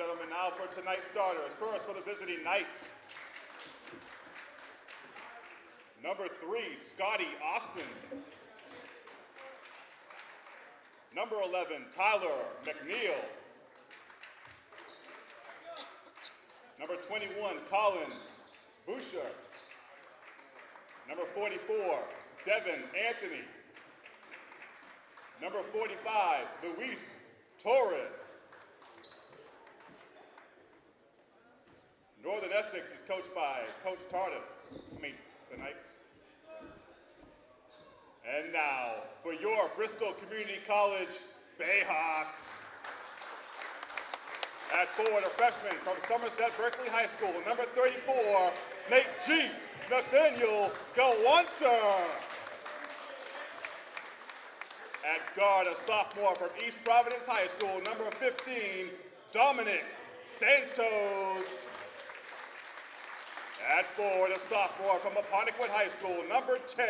gentlemen, now for tonight's starters. First for the visiting Knights. Number three, Scotty Austin. Number 11, Tyler McNeil. Number 21, Colin Boucher. Number 44, Devin Anthony. Number 45, Luis Torres. Northern Essex is coached by Coach Tardif. I mean, the Knights. And now, for your Bristol Community College Bayhawks. At forward, a freshman from Somerset Berkley High School, number 34, Nate G. Nathaniel Gawanter. At guard, a sophomore from East Providence High School, number 15, Dominic Santos. At forward, a sophomore from Apponequet High School, number 10,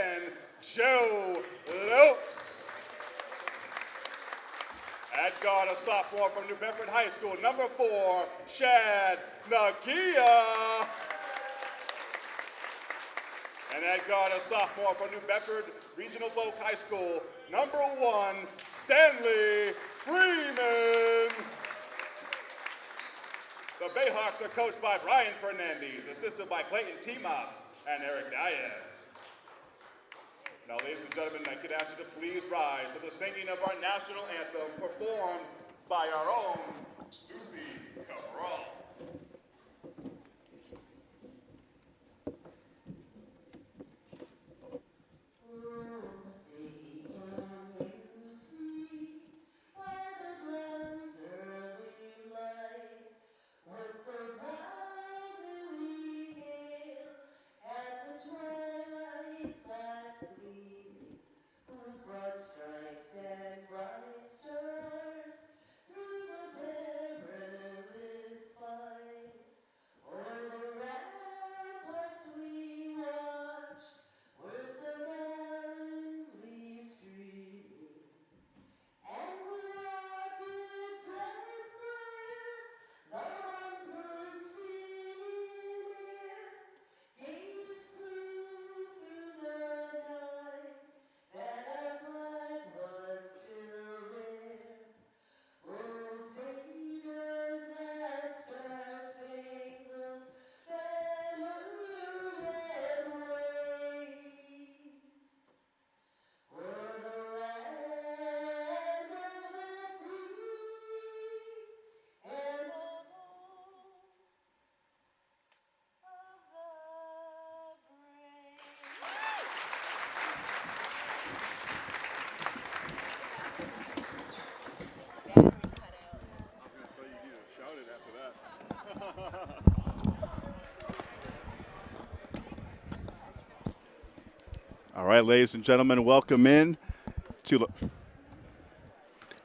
Joe Lopes. At guard, a sophomore from New Bedford High School, number four, Chad Nagia. And at guard, a sophomore from New Bedford Regional Voc High School, number one, Stanley Freeman. The Bayhawks are coached by Brian Fernandez, assisted by Clayton Timas and Eric Diaz. Now, ladies and gentlemen, I could ask you to please rise for the singing of our national anthem performed by our own Lucy Cabral. All right, ladies and gentlemen, welcome in to the,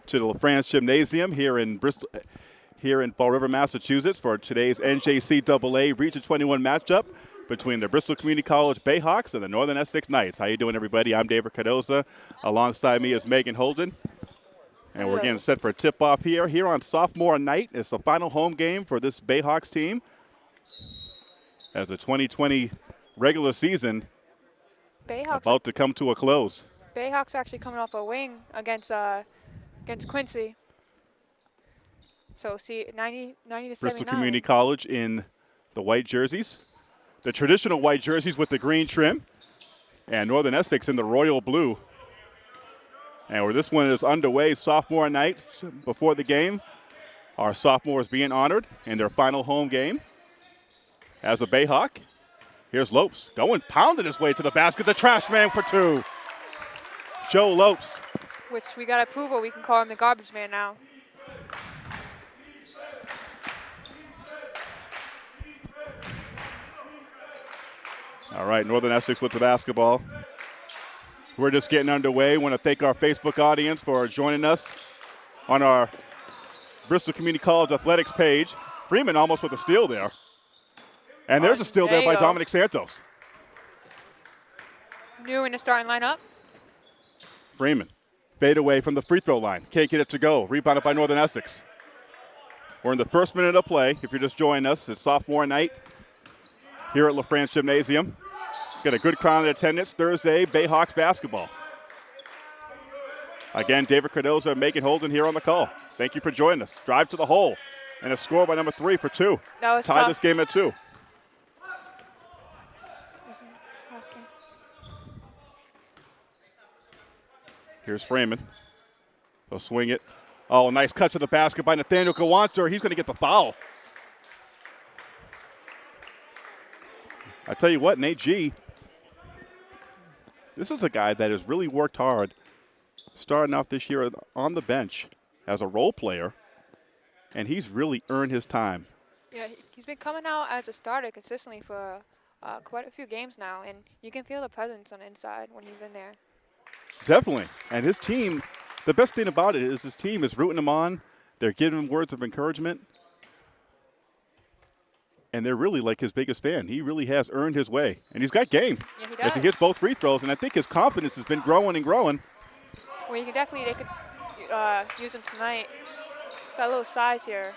to the LaFrance Gymnasium here in Bristol, here in Fall River, Massachusetts, for today's NJCAA Region 21 matchup between the Bristol Community College Bayhawks and the Northern Essex Knights. How you doing, everybody? I'm David Cardoza. Alongside me is Megan Holden. And we're getting set for a tip-off here. Here on sophomore night, it's the final home game for this Bayhawks team. As the 2020 regular season Bayhawks about to come to a close. Bayhawks actually coming off a wing against uh, against Quincy. So see 90, 90 to 79. Bristol Community College in the white jerseys, the traditional white jerseys with the green trim, and Northern Essex in the royal blue. And where this one is underway, sophomore night before the game, our sophomores being honored in their final home game as a Bayhawk. Here's Lopes going, pounding his way to the basket. The trash man for two. Joe Lopes. Which we got approval. We can call him the garbage man now. All right, Northern Essex with the basketball. We're just getting underway. Want to thank our Facebook audience for joining us on our Bristol Community College athletics page. Freeman almost with a steal there. And there's a steal there, by Dominic Santos. New in the starting lineup. Freeman. Fade away from the free throw line. Can't get it to go. Rebounded by Northern Essex. We're in the first minute of play. If you're just joining us, it's sophomore night here at LaFrance Gymnasium. Got a good crowd in attendance Thursday, Bayhawks basketball. Again, David Cardozo and Megan Holden here on the call. Thank you for joining us. Drive to the hole and a score by number three for two. That was Tie tough. this game at two. Wasn't asking. Here's Freeman. They'll swing it. Oh, nice cut to the basket by Nathaniel Gawanter. He's going to get the foul. I tell you what, Nate G. This is a guy that has really worked hard, starting off this year on the bench as a role player, and he's really earned his time. Yeah, he- he's been coming out as a starter consistently for uh, quite a few games now, and you can feel the presence on the inside when he's in there. Definitely. And his team, the best thing about it is his team is rooting him on. They're giving him words of encouragement. And they're really like his biggest fan. He really has earned his way. And he's got game. Yeah, he As he hits both free throws. And I think his confidence has been growing and growing. Well, you can definitely they could uh, use him tonight. Got a little size here.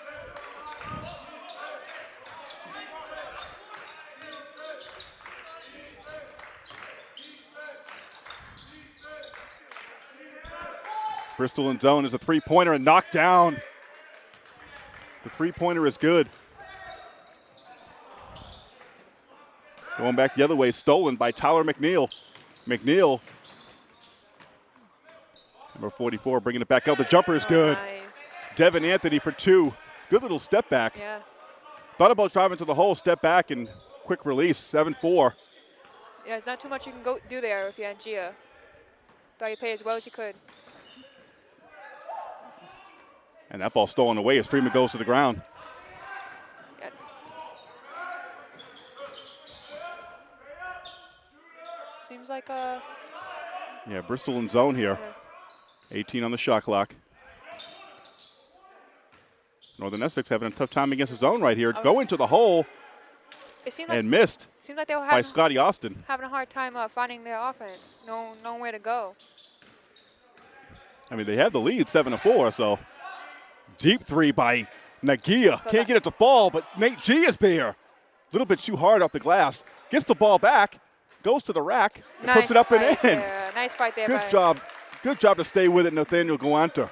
Bristol in zone is a three pointer and knocked down. The three pointer is good. Going back the other way, stolen by Tyler McNeil. McNeil, number 44, bringing it back out. The jumper is good. Nice. Devin Anthony for two. Good little step back. Yeah. Thought about driving to the hole, step back, and quick release. 7 4. Yeah, it's not too much you can go do there if you're Gia. Thought you played as well as you could. And that ball stolen away as Freeman goes to the ground. Seems like uh Yeah, Bristol in zone here. 18 on the shot clock. Northern Essex having a tough time against his zone right here. Going to the hole seemed like and missed seemed like they were by Scotty Austin. having a hard time uh, finding their offense. No nowhere to go. I mean, they have the lead 7 to 4, so deep three by Nagia. Can't get it to fall, but Nate G is there. A little bit too hard off the glass. Gets the ball back, goes to the rack, nice puts it up and in. There. Nice fight there. Good job. Good job to stay with it, Nathaniel Guanta.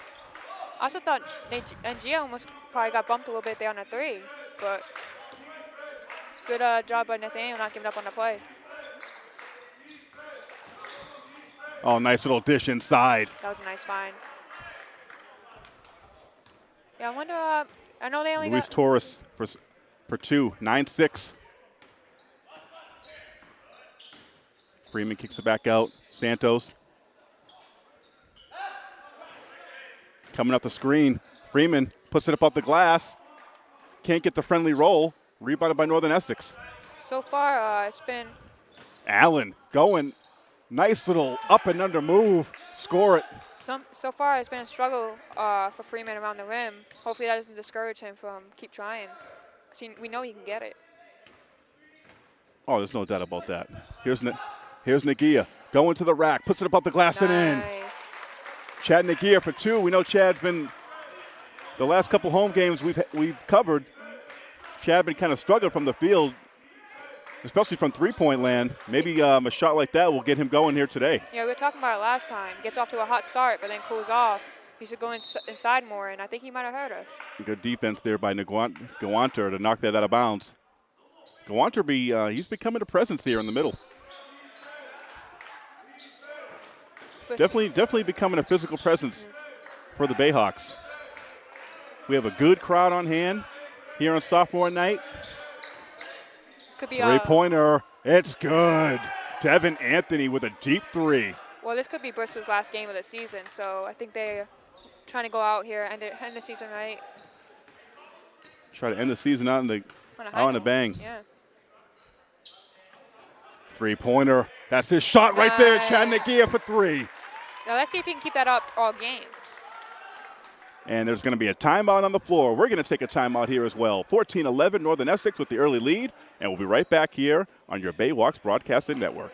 I also thought Nate and almost probably got bumped a little bit there on the three, but good uh, job by Nathaniel not giving up on the play. Oh, nice little dish inside. That was a nice find. Yeah, I wonder. Uh, I know they only Luis. Torres for for two, nine six. Freeman kicks it back out. Santos coming up the screen. Freeman puts it up off the glass. Can't get the friendly roll. Rebounded by Northern Essex. So far, uh, it's been Allen going. Nice little up and under move. Score it. some. So far, it's been a struggle uh, for Freeman around the rim. Hopefully, that doesn't discourage him from keep trying. we know he can get it. Oh, there's no doubt about that. Here's Na- here's Nagia going to the rack, puts it up off the glass and in. Nice. Chad Nagia for two. We know Chad's been the last couple home games we've we've covered. Chad been kind of struggling from the field, especially from three-point land. Maybe um, a shot like that will get him going here today. Yeah, we were talking about it last time. Gets off to a hot start, but then cools off. He should go ins- inside more, and I think he might have hurt us. Good defense there by Gawanter to knock that out of bounds. Gawanter be uh, he's becoming a presence here in the middle. Definitely, definitely becoming a physical presence for the Bayhawks. We have a good crowd on hand here on sophomore night. Could be Three pointer. It's good. Devin Anthony with a deep three. Well, this could be Bristol's last game of the season, so I think they're trying to go out here and end the season right Try to end the season out in the on a a bang. Yeah. Three pointer. That's his shot right there. Chad Nagia for three. Now let's see if he can keep that up all game. And there's going to be a timeout on the floor. We're going to take a timeout here as well. 14 11 Northern Essex with the early lead. And we'll be right back here on your Bayhawks Broadcasting Network.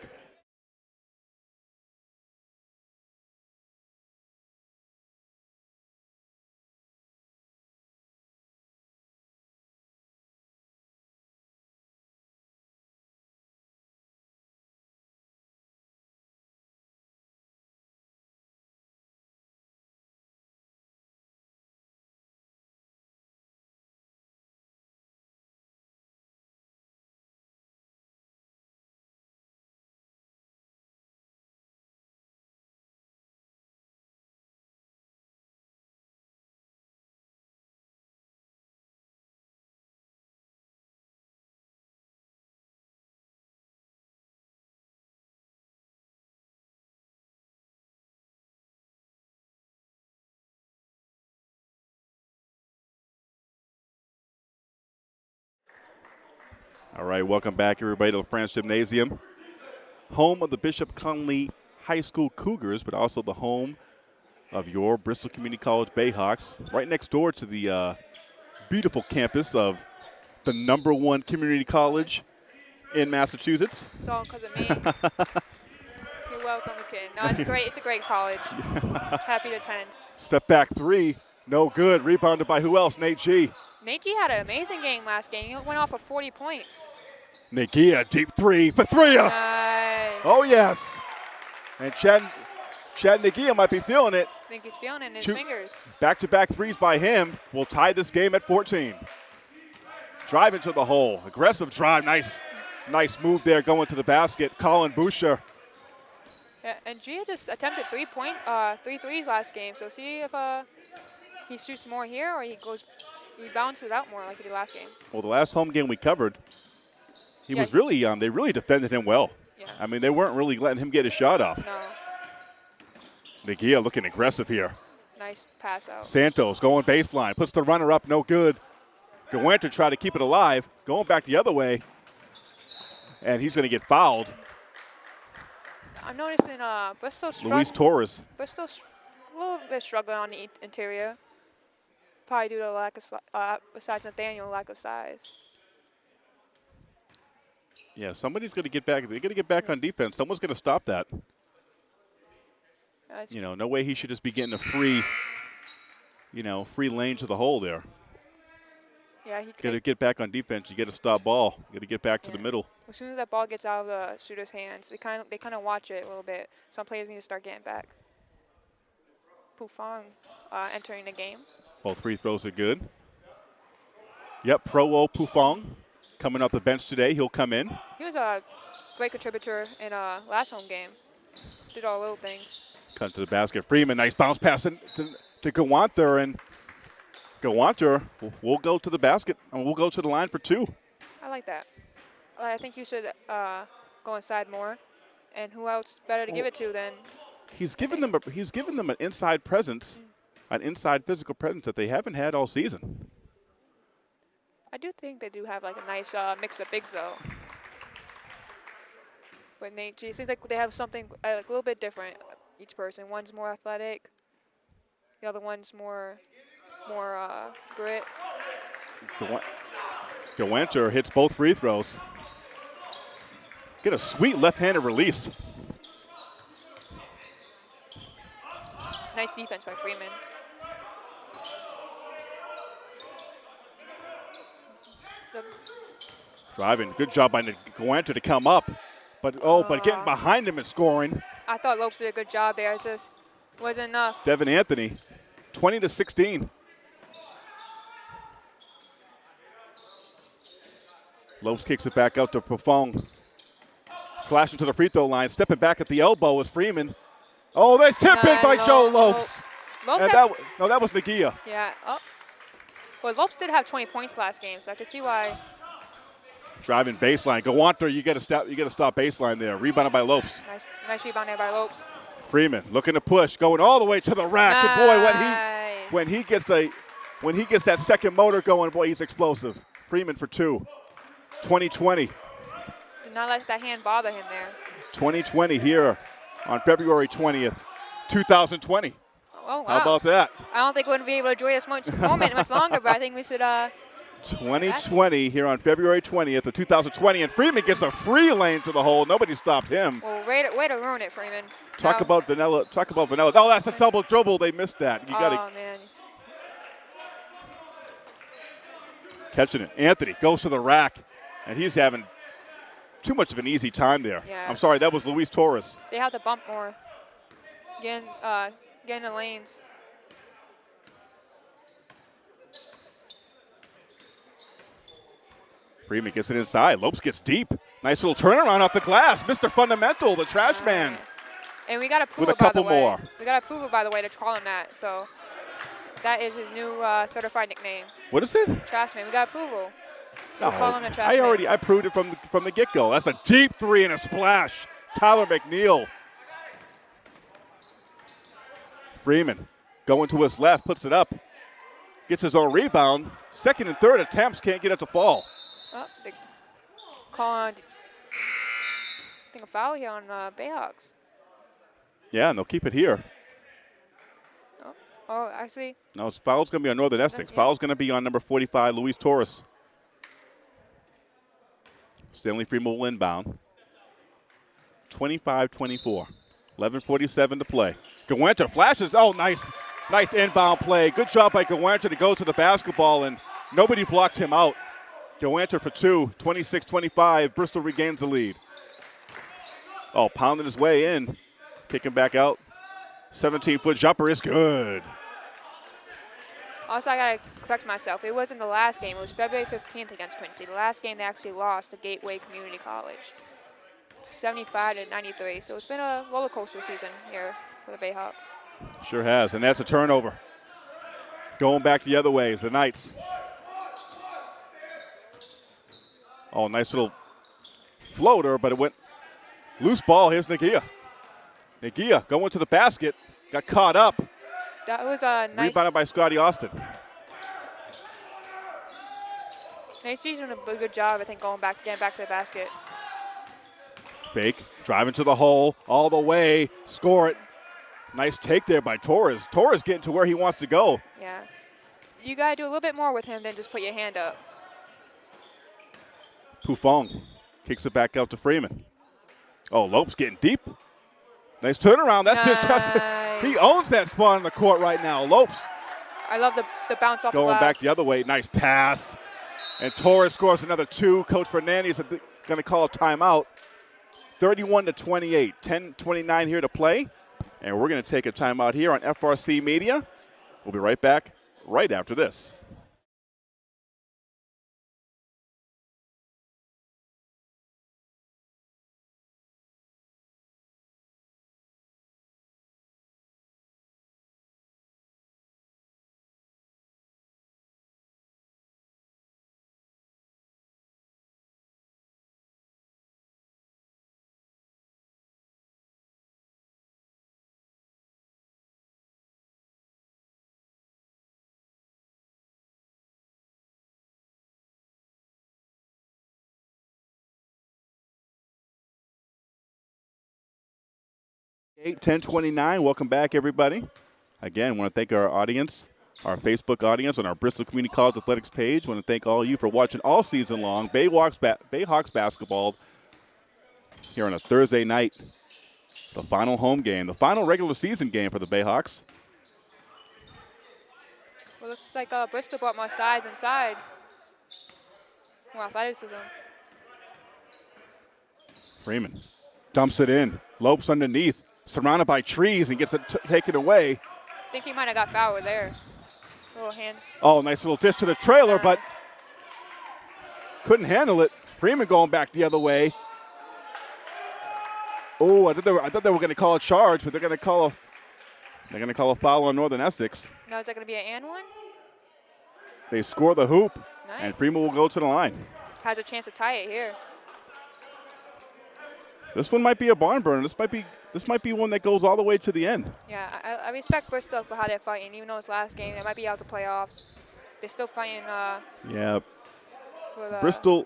All right, welcome back, everybody, to the France Gymnasium, home of the Bishop Connolly High School Cougars, but also the home of your Bristol Community College Bayhawks, right next door to the uh, beautiful campus of the number one community college in Massachusetts. It's all because of me. You're welcome. Just kidding. No, it's great. It's a great college. Happy to attend. Step back three, no good. Rebounded by who else? Nate G. Nate had an amazing game last game. He went off for 40 points. Nagia, deep three for three. Nice. Oh, yes. And Chad, Chad Nagia might be feeling it. I think he's feeling it in his Two- fingers. Back to back threes by him will tie this game at 14. Drive into the hole. Aggressive drive. Nice, nice move there going to the basket. Colin Boucher. Yeah, and Gia just attempted three point, uh, three threes last game. So see if uh, he shoots more here or he goes, he balances it out more like he did last game. Well, the last home game we covered, he Yeah, was he- really, um, they really defended him well. Yeah. I mean, they weren't really letting him get his shot off. No, Nagia looking aggressive here. nice pass out. Santos going baseline, puts the runner up, no good. Gawanter try to keep it alive, going back the other way, and he's going to get fouled. I'm noticing uh, Bristol Luis. Torres. Bristol str- a little bit struggling on the interior. Probably due to lack of, uh, besides Nathaniel, lack of size. Yeah, somebody's going to get back. They're going to get back on defense. Someone's going to stop that. It's- You know, no way he should just be getting a free, you know, free lane to the hole there. yeah, he Got to get back on defense. You get to stop ball. You got to get back to the middle. As soon as that ball gets out of the shooter's hands, they kind of they kind of watch it a little bit. Some players need to start getting back. Pufong uh, entering the game. Both free throws are good. Yep, Pro O Pufong coming off the bench today. He'll come in. He was a great contributor in uh, last home game. Did all little things. Cut to the basket. Freeman, nice bounce pass in to, to Gawanther, and Gawanther will will go to the basket, and we'll go to the line for two. I like that. I think you should uh, go inside more. And who else better to give it to than He's given them a, he's given them an inside presence, an inside physical presence that they haven't had all season. I do think they do have like a nice uh, mix of bigs though. But Nate G, it seems like they have something uh, like a little bit different. Each person, one's more athletic, the other one's more, more uh, grit. Gawa- hits both free throws. Get a sweet left-handed release. Nice defense by Freeman. Driving, good job by Gawanther to come up, but oh, but getting Uh. behind him and scoring. I thought Lopes did a good job there. It just wasn't enough. Devin Anthony, 20 to 16. Lopes kicks it back out to Pufong. Flashing to the free throw line, stepping back at the elbow is Freeman. Oh, there's tip in by Nice, Joe Lopes. Lopes. Lopes And that, no, that was Nagia. yeah. Oh. Well, Lopes did have 20 points last game, so I could see why. Driving baseline. Gawanther, you got to stop. You got to stop baseline there. Rebounded by Lopes. Nice, nice rebound there by Lopes. Freeman looking to push, going all the way to the rack. And boy, when he when he gets a when he gets that second motor going, boy, he's explosive. Freeman for two. 2020. Did not let that hand bother him there. 2020 here on February 20th, 2020. Oh, wow. How about that? I don't think we're going to be able to enjoy this much moment much longer, but I think we should. Uh, 2020 here on February 20th of 2020, and Freeman gets a free lane to the hole. Nobody stopped him. well, way to, way to ruin it, Freeman. Talk Now- about vanilla. Talk about vanilla. Oh, that's a double dribble. They missed that. You got to Oh man. catching it. Anthony goes to the rack, and he's having too much of an easy time there. Yeah. I'm sorry, that was Luis Torres. They have to bump more. Getting, uh, getting the lanes. Freeman gets it inside. Lopes gets deep. Nice little turnaround off the glass. Mr. Fundamental, the trash man. And we got to prove a it, by couple the way. more. We got to prove it, by the way, to call him that. So that is his new uh, certified nickname, What is it? Trash man. We got approval. No, We'll call him the trash I man. already I proved it from the, from the get go. That's a deep three and a splash. Tyler McNeil. Freeman going to his left, puts it up, gets his own rebound. Second and third attempts can't get it to fall. Oh, the calling, I think a foul here on uh, Bayhawks. Yeah, and they'll keep it here. Oh, oh actually, No, foul's going to be on Northern Essex. yeah. Foul's going to be on number 45, Luis Torres. Stanley Freeman will inbound. 25-24. 11:47 to play. Gawenter flashes. Oh, nice, nice inbound play. Good job by Gawenter to go to the basketball, and nobody blocked him out. Gawenter for two. 26-25. Bristol regains the lead. Oh, pounding his way in, kicking back out. 17-foot jumper is good. also I gotta correct myself. It wasn't the last game. It was February 15th against Quincy. The last game they actually lost to Gateway Community College, 75 to 93. So it's been a roller coaster season here for the Bayhawks. Sure has, and that's a turnover. Going back the other way is the Knights. Oh, nice little floater, but it went loose ball. Here's Nagia. Nagia going to the basket, got caught up, That was a nice. rebounded by Scotty Austin. Macy's doing a good job, I think, going back, getting back to the basket. Fake, driving to the hole, all the way, score it. Nice take there by Torres. Torres getting to where he wants to go. Yeah. You gotta do a little bit more with him than just put your hand up. Pufong kicks it back out to Freeman. Oh, Lopes getting deep. Nice turnaround. That's his. That's, he owns that spot on the court right now. Lopes I love the, the bounce off going back the other way. Nice pass. And Torres scores another two. Coach Fernandez is going to call a timeout. 31 to 28. 10 29 here to play. And we're going to take a timeout here on FRC Media. We'll be right back right after this. Eight ten twenty nine. Welcome back, everybody. Again, want to thank our audience, our Facebook audience, on our Bristol Community College Athletics page. Want to thank all of you for watching all season long. Bayhawks, ba- Bayhawks basketball here on a Thursday night. The final home game, the final regular season game for the Bayhawks. Well, looks like uh, Bristol brought more size inside. More athleticism. Freeman dumps it in. Lopes underneath, surrounded by trees, and gets it taken away. I think he might have got fouled there. Little hands. Oh, nice little dish to the trailer, but couldn't handle it. Freeman going back the other way. Oh, I thought they were, I thought they were going to call a charge, but they're going to call a they're going to call a foul on Northern Essex. Now is that going to be an and one? They score the hoop, Nice. and Freeman will go to the line. Has a chance to tie it here. This one might be a barn burner. This might be this might be one that goes all the way to the end. Yeah, I, I respect Bristol for how they're fighting. Even though it's last game, they might be out the playoffs. They're still fighting uh, Yeah, for the Bristol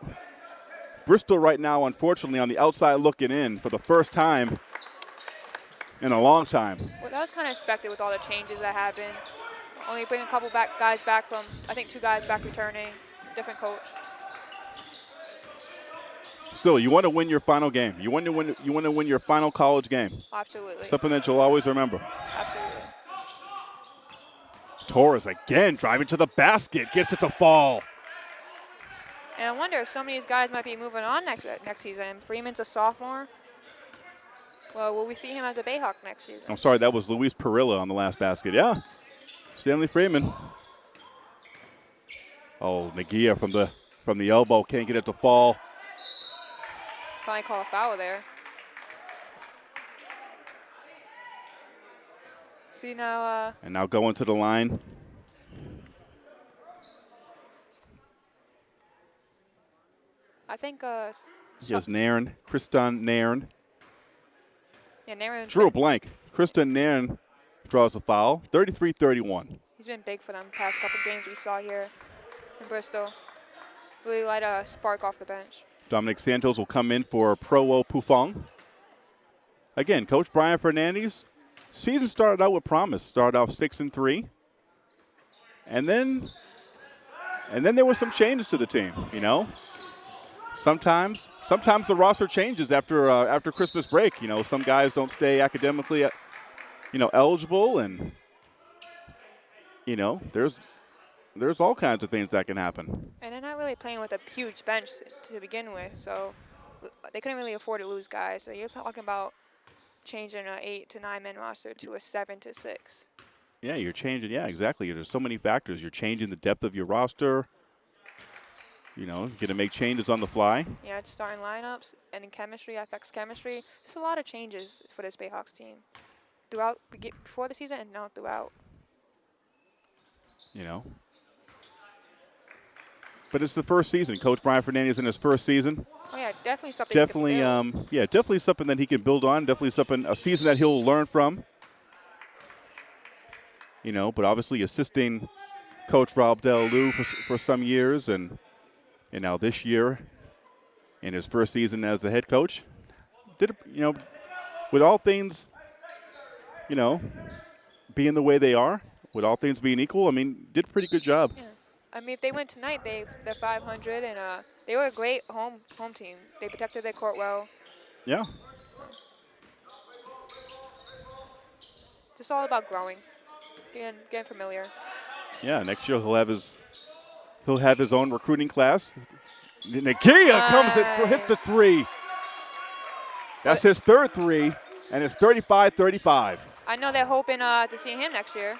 Bristol right now, unfortunately, on the outside looking in for the first time in a long time. Well, that was kind of expected with all the changes that happened. Only bring a couple back guys back from, I think two guys back returning, different coach. Still, you want to win your final game. You want to win. You want to win your final college game. Absolutely. Something that you'll always remember. Absolutely. Torres again driving to the basket, gets it to fall. And I wonder if some of these guys might be moving on next uh, next season. Freeman's a sophomore. Well, will we see him as a Bayhawk next season? I'm sorry, that was Luis Perillo on the last basket. Yeah, Stanley Freeman. Oh, Nagia from the from the elbow can't get it to fall. Probably call a foul there. See now, uh, And now going to the line. I think uh, s- He has Nairn, Kriston Nairn. yeah, Nairn. Drew a blank. Kriston Nairn draws a foul. 33-31. he's been big for them past couple games we saw here in Bristol. Really light a spark off the bench. Dominic Santos will come in for Pro Pufong. Again, Coach Brian Fernandez, season started out with promise. Started off six and three, and then, and then there were some changes to the team. You know, sometimes, sometimes the roster changes after uh, after Christmas break. You know, some guys don't stay academically, uh, you know, eligible, and you know, there's there's all kinds of things that can happen. And they're not really playing with a huge bench to begin with, so they couldn't really afford to lose guys. So you're talking about changing an eight to nine man roster to a seven to six. Yeah, you're changing. Yeah, exactly. There's so many factors. You're changing the depth of your roster. You know, you're going to make changes on the fly. Yeah, it's starting lineups and in chemistry affects chemistry. Just a lot of changes for this Bayhawks team throughout before the season and now throughout. You know, but it's the first season. Coach Brian Fernandez in his first season. Oh yeah, definitely something. Definitely, um, yeah, definitely something that he can build on. Definitely something a season that he'll learn from. You know, but obviously assisting Coach Rob Lou for, for some years, and and now this year, in his first season as the head coach, did you know, with all things, you know, being the way they are, with all things being equal, I mean, did a pretty good job. Yeah. I mean, if they win tonight, they they're 500, and uh, they were a great home home team. They protected their court well. Yeah. Just all about growing, getting getting familiar. Yeah, next year he'll have his he'll have his own recruiting class. Nagia uh, comes and hits the three. That's his third three, and it's 35-35. I know they're hoping uh, to see him next year,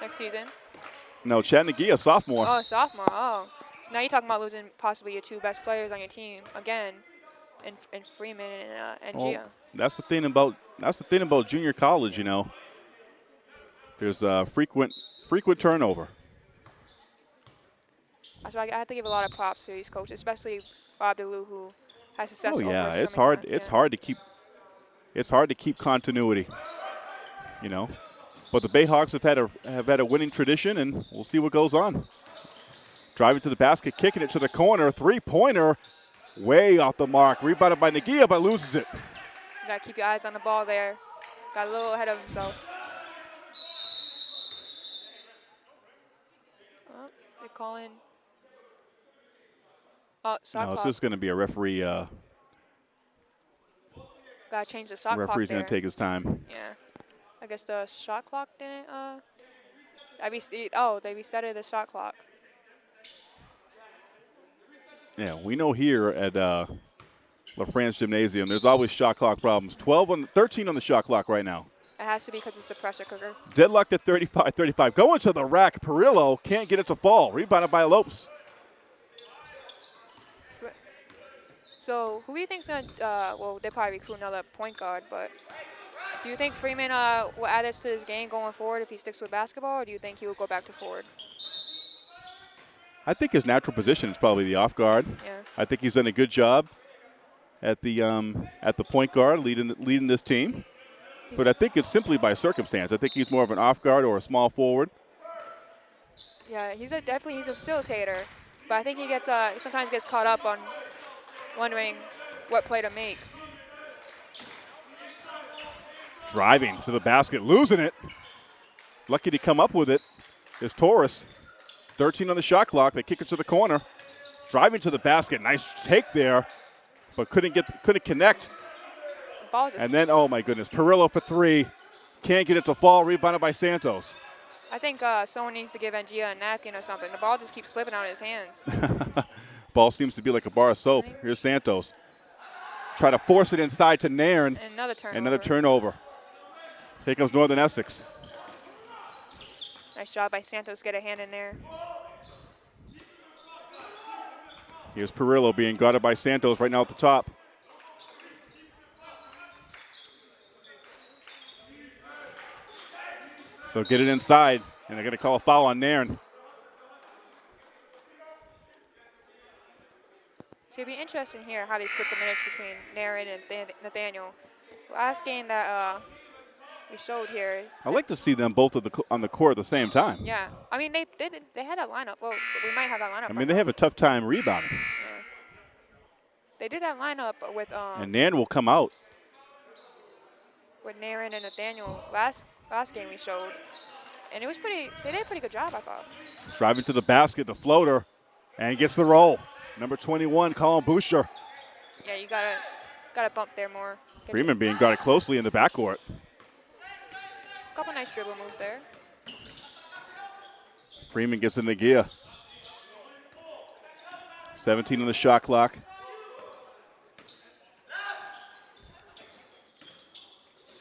next season. No, Chad a sophomore. Oh, sophomore. Oh. So now you're talking about losing possibly your two best players on your team again, in, in Freeman and, uh, and well, Gia. That's the thing about that's the thing about junior college, you know. There's a frequent frequent turnover. That's why I have to give a lot of props to these coaches, especially Rob DeLu, who has success. Oh yeah, it's hard. Times, it's yeah. hard to keep. It's hard to keep continuity. You know. But the Bayhawks have had a have had a winning tradition, and we'll see what goes on. Driving to the basket, kicking it to the corner, three-pointer, way off the mark. Rebounded by Nagia, but loses it. You gotta keep your eyes on the ball there. Got a little ahead of himself. Oh, they call in. Oh, shot no, clock. it's just going to be a referee. Uh, Gotta change the shot Referee's going to take his time. Yeah. I guess the shot clock didn't, uh, I oh, they resetted the shot clock. Yeah, we know here at uh, LaFrance Gymnasium, there's always shot clock problems. 12 on, 13 on the shot clock right now. It has to be because it's a pressure cooker. Deadlocked at 35-35. Going to the rack. Perillo can't get it to fall. Rebounded by Lopes. So who do you think's going to, uh, well, they probably recruit another point guard, but do you think Freeman uh, will add this to his game going forward if he sticks with basketball, or do you think he will go back to forward? I think his natural position is probably the off guard. Yeah. I think he's done a good job at the um, at the point guard, leading leading this team. He's but I think it's simply by circumstance. I think he's more of an off guard or a small forward. Yeah, he's a definitely he's a facilitator, but I think he gets uh, sometimes gets caught up on wondering what play to make. Driving to the basket, losing it. Lucky to come up with it is Torres. 13 on the shot clock. They kick it to the corner. Driving to the basket. Nice take there, but couldn't get couldn't connect. and then, oh my goodness, Perillo for three. Can't get it to fall. Rebounded by Santos. I think uh, someone needs to give Nagia a napkin or something. The ball just keeps slipping out of his hands. ball seems to be like a bar of soap. Here's Santos. Try to force it inside to Nairn. another turnover. Another turnover. Here comes Northern Essex. Nice job by Santos, get a hand in there. Here's Perillo being guarded by Santos right now at the top. They'll get it inside, and they're going to call a foul on Nairn. So it'll be interesting here how they split the minutes between Nairn and Nathaniel. Last game that uh, we showed here. I like to see them both the, on the court at the same time. Yeah, I mean they they, they had a lineup. Well, we might have that lineup. I mean they have a tough time rebounding. Yeah. They did that lineup with um And Nan will come out. with Nairn and Nathaniel last last game we showed, and it was pretty. They did a pretty good job, I thought. Driving to the basket, the floater, and gets the roll. Number 21, Colin Boucher. Yeah, you gotta gotta bump there more. Freeman being guarded closely in the backcourt. Couple nice dribble moves there. Freeman gets in the gear. 17 on the shot clock.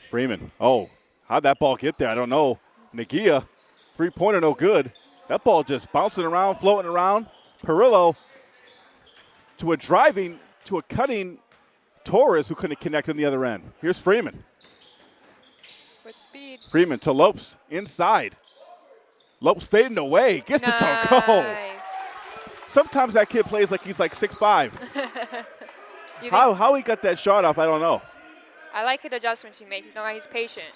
Freeman. Oh, how'd that ball get there? I don't know. Nagia, three pointer, no good. That ball just bouncing around, floating around. Perillo to a driving, to a cutting Torres who couldn't connect on the other end. Here's Freeman. With speed. Freeman to Lopes inside. Lopes fading away. Gets. Oh. Nice. Sometimes that kid plays like he's like 6'5. You think- how, how he got that shot off, I don't know. I like the adjustments he makes. You know, he's patient.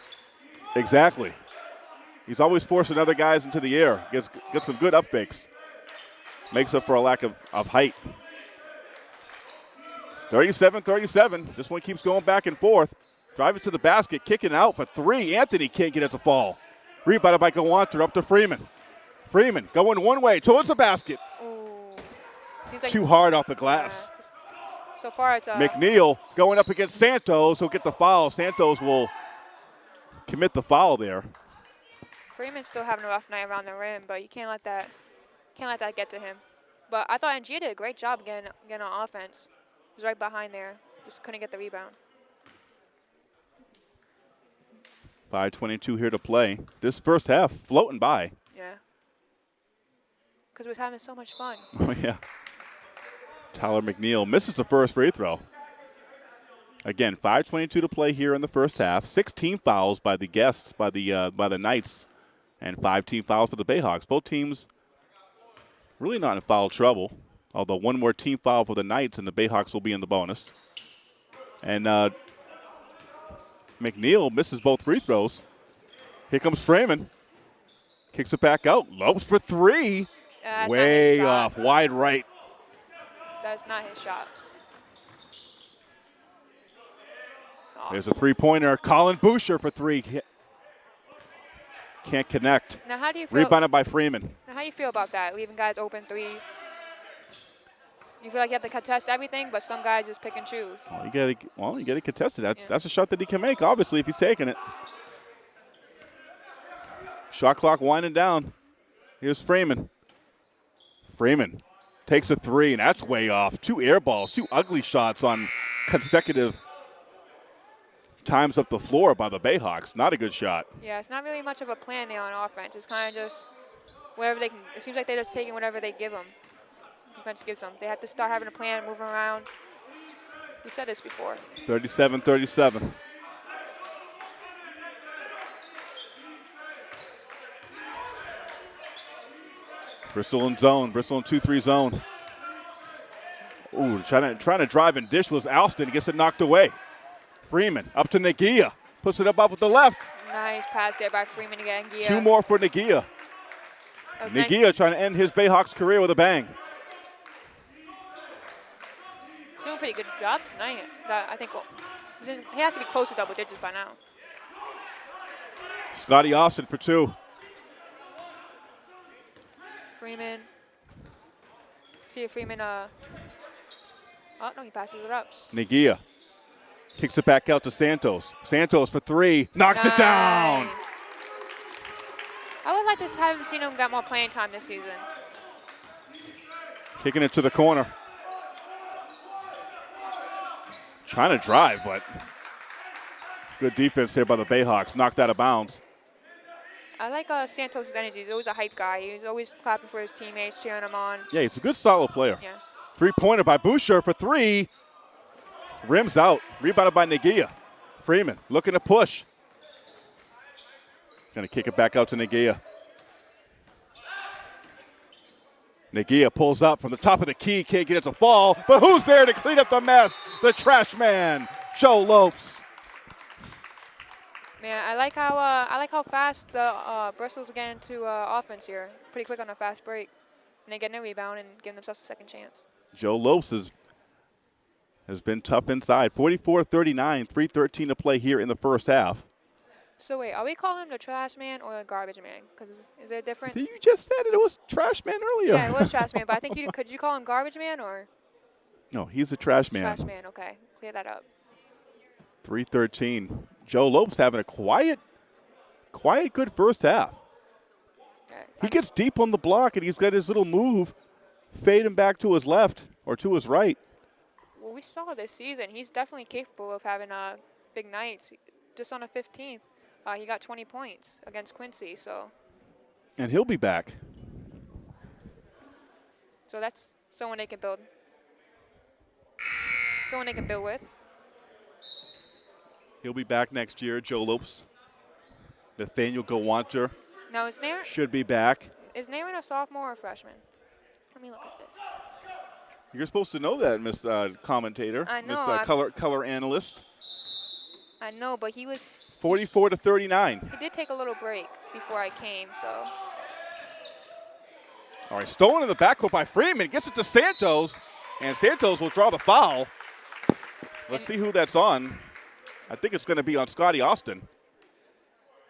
Exactly. He's always forcing other guys into the air. Gets, gets some good up fakes. Makes up for a lack of, of height. 37 37. This one keeps going back and forth. Driving to the basket, kicking out for three. Anthony can't get it to fall. Rebounded by Gawanter up to Freeman. Freeman going one way towards the basket. Seems like Too hard off the glass. just- so far, it's uh, McNeil going up against Santos. He'll get the foul. Santos will commit the foul there. Freeman's still having a rough night around the rim, but you can't let that can't let that get to him. But I thought Nagia did a great job getting getting on offense. He was right behind there, just couldn't get the rebound. 5.22 here to play. This first half floating by. Yeah. Because we're having so much fun. Oh, yeah. Tyler McNeil misses the first free throw. Again, 5.22 to play here in the first half. 16 fouls by the guests, by the uh, by the Knights, and five team fouls for the Bayhawks. Both teams really not in foul trouble. Although one more team foul for the Knights, and the Bayhawks will be in the bonus. And uh, McNeil misses both free throws. Here comes Freeman. Kicks it back out. Lopes for three. Uh, Way off, wide right. That's not his shot. Aw. There's a three pointer. Colin Boucher for three. Can't connect. Now, how do you feel? Rebounded by Freeman. Now, how do you feel about that? Leaving guys open threes. You feel like you have to contest everything, but some guys just pick and choose. Oh, well, you got to well, you contest it. That's Yeah. that's a shot that he can make. Obviously, if he's taking it. Shot clock winding down. Here's Freeman. Freeman takes a three, and that's way off. Two air balls, two ugly shots on consecutive times up the floor by the Bayhawks. Not a good shot. Yeah, it's not really much of a plan there on offense. It's kind of just whatever they can. It seems like they're just taking whatever they give them. Defense gives them. They have to start having a plan, moving around. We said this before. 37 37. Bristol in zone. Bristol in 2 3 zone. Ooh, trying to, trying to drive and dish was Alston. Gets it knocked away. Freeman up to Nagia. Puts it up up with the left. Nice pass there by Freeman again. Gia. Two more for Nagia. Was nice. Nagia trying to end his Bayhawks career with a bang. He's doing a pretty good job tonight. That I think well, in, he has to be close to double digits by now. Scotty Austin for two. Freeman. See if Freeman. Uh. Oh no, he passes it up. Nagia kicks it back out to Santos. Santos for three. Knocks it down. I would like to have seen him get more playing time this season. Kicking it to the corner. Trying to drive, but good defense here by the Bayhawks. Knocked out of bounds. I like uh, Santos' energy. He's always a hype guy. He's always clapping for his teammates, cheering them on. Yeah, he's a good, solid player. Yeah. Three pointer by Boucher for three. Rims out. Rebounded by Nagia. Freeman looking to push. Gonna kick it back out to Nagia. Nagia pulls up from the top of the key. Can't get it to fall. But who's there to clean up the mess? The trash man, Joe Lopes. Man, I like how uh, I like how fast the uh, Bristol's getting into uh, offense here. Pretty quick on a fast break, and they get a rebound and give themselves a second chance. Joe Lopes is has been tough inside. 44-39, 3:13 to play here in the first half. So wait, are we calling him the trash man or the garbage man? Because is there a difference? Did you just said it, it was trash man earlier. Yeah, it was trash man, but I think you could you call him garbage man or no, he's a trash man. trash man? Okay, clear that up. 313. Joe Lopes having a quiet, quiet, good first half. He gets deep on the block and he's got his little move, fade him back to his left or to his right. Well, we saw this season. He's definitely capable of having uh, big nights. Just on the 15th, uh, he got 20 points against Quincy. So, And he'll be back. so that's someone they can build. Someone they can build with. He'll be back next year. Joe Lopes. Nathaniel Gawanter Now, is Nairn should be back. is Nairn a sophomore or a freshman? Let me look at this. You're supposed to know that, Miss uh, Commentator, I know, Miss uh, Color Color Analyst. I know, but he was 44 to 39. he did take a little break before I came, so All right, stolen in the backcourt by Freeman. Gets it to Santos, and Santos will draw the foul. Let's see who that's on. I think it's going to be on Scotty Austin.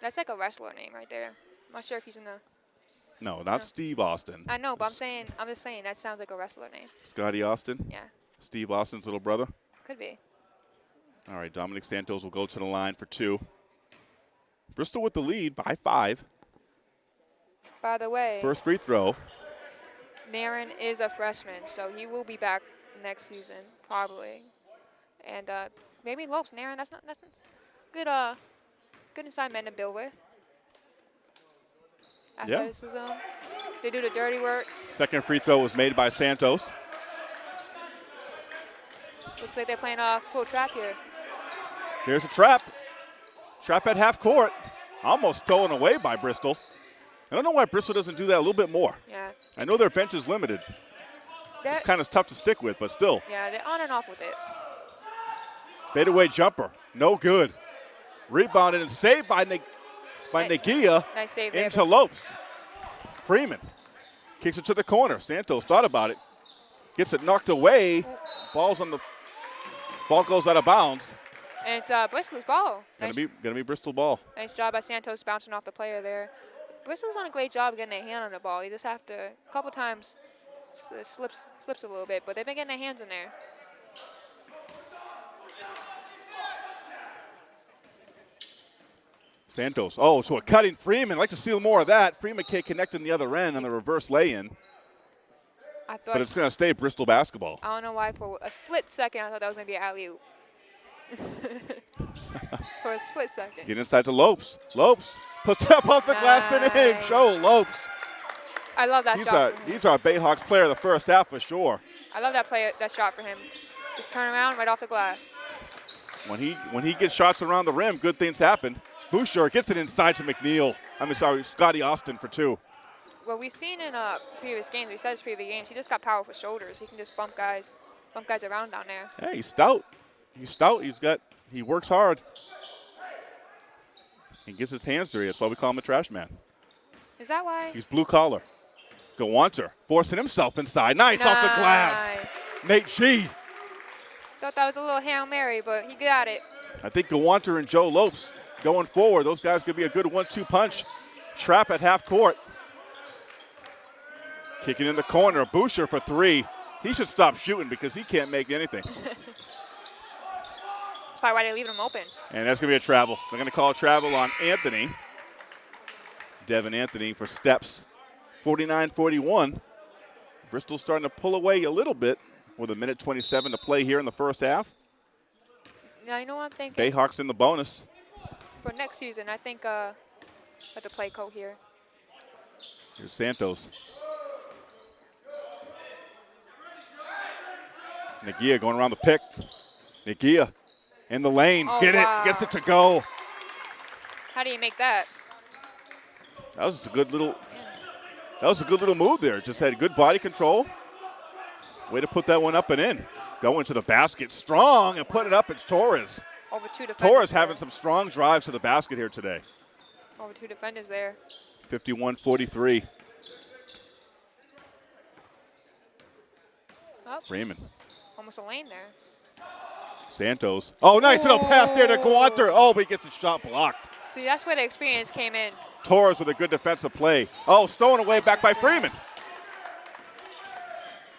that's like a wrestler name right there. I'm not sure if he's in the. No, not Steve Austin. I know, but I'm saying I'm just saying that sounds like a wrestler name. Scotty Austin, Yeah, Steve Austin's little brother. could be. All right, Dominic Santos will go to the line for two. Bristol with the lead by five. By the way, First free throw. Nairn is a freshman, so he will be back next season probably. And uh, maybe Lopes, Nairn. That's not that's not good. Uh, good inside men to build with. Yeah. Athleticism. They do the dirty work. Second free throw was made by Santos. Looks like they're playing a full trap here. There's a trap. Trap at half court. Almost stolen away by Bristol. I don't know why Bristol doesn't do that a little bit more. Yeah. I know their bench is limited. They're, It's kind of tough to stick with, but still. yeah, they're on and off with it. Fadeaway jumper. No good. Rebounded and saved by, Neg- by Nice save there. into Lopes. Freeman kicks it to the corner. Santos thought about it. Gets it knocked away. Ball's on the ball goes out of bounds. And it's uh, Bristol's ball. Gonna Nice, be gonna be Bristol ball. nice job by Santos bouncing off the player there. Bristol's done a great job getting their hand on the ball. You just have to a couple times slips slips a little bit, but they've been getting their hands in there. Santos. Oh, so a cutting Freeman. I'd like to see more of that. Freeman can't connect in the other end on the reverse lay-in, I thought but it's going to stay Bristol basketball. I don't know why for a split second I thought that was gonna be an alley oop. for a split second. Get inside to Lopes. Lopes puts up off the glass and in. Nice. Joe Lopes. I love that He's shot. him. he's our Bayhawks player of the first half for sure. I love that play that shot for him. Just turn around right off the glass. When he when he gets shots around the rim, good things happen. Boucher gets it inside to McNeil. I mean, sorry, Scotty Austin for two. Well, we've seen in uh, previous games, we said his previous games, he just got powerful shoulders. He can just bump guys, bump guys around down there. Hey, he's stout. He's stout. He's got. He works hard. He gets his hands dirty. That's why we call him a trash man. Is that why? He's blue collar. Gawanter forcing himself inside. Nice off the glass. Nate G. Thought that was a little Hail Mary, but he got it. I think Gawanter and Joe Lopes going forward. Those guys could be a good one-two punch. Trap at half court. Kicking in the corner. Boucher for three. He should stop shooting because he can't make anything. Probably why they're leaving him open. And that's going to be a travel. They're going to call a travel on Anthony. Devin Anthony for steps. 49 41. Bristol's starting to pull away a little bit with a minute 27 to play here in the first half. Now, you know what I'm thinking? Bayhawks in the bonus. For next season, I think uh, let the play coat here. Here's Santos. Nagia going around the pick. Nagia in the lane. Oh, Get wow. it. Gets it to go. How do you make that? That was a good little. That was a good little move there. Just had good body control. Way to put that one up and in. Going to the basket strong and put it up. It's Torres. Over two defenders. Torres there. having some strong drives to the basket here today. Over two defenders there. 51 43. Oh, Freeman. almost a lane there. Santos. Oh, nice little pass there to Gawanter. Oh, but he gets the shot blocked. See, that's where the experience came in. Torres with a good defensive play. Oh, stolen away back by Freeman.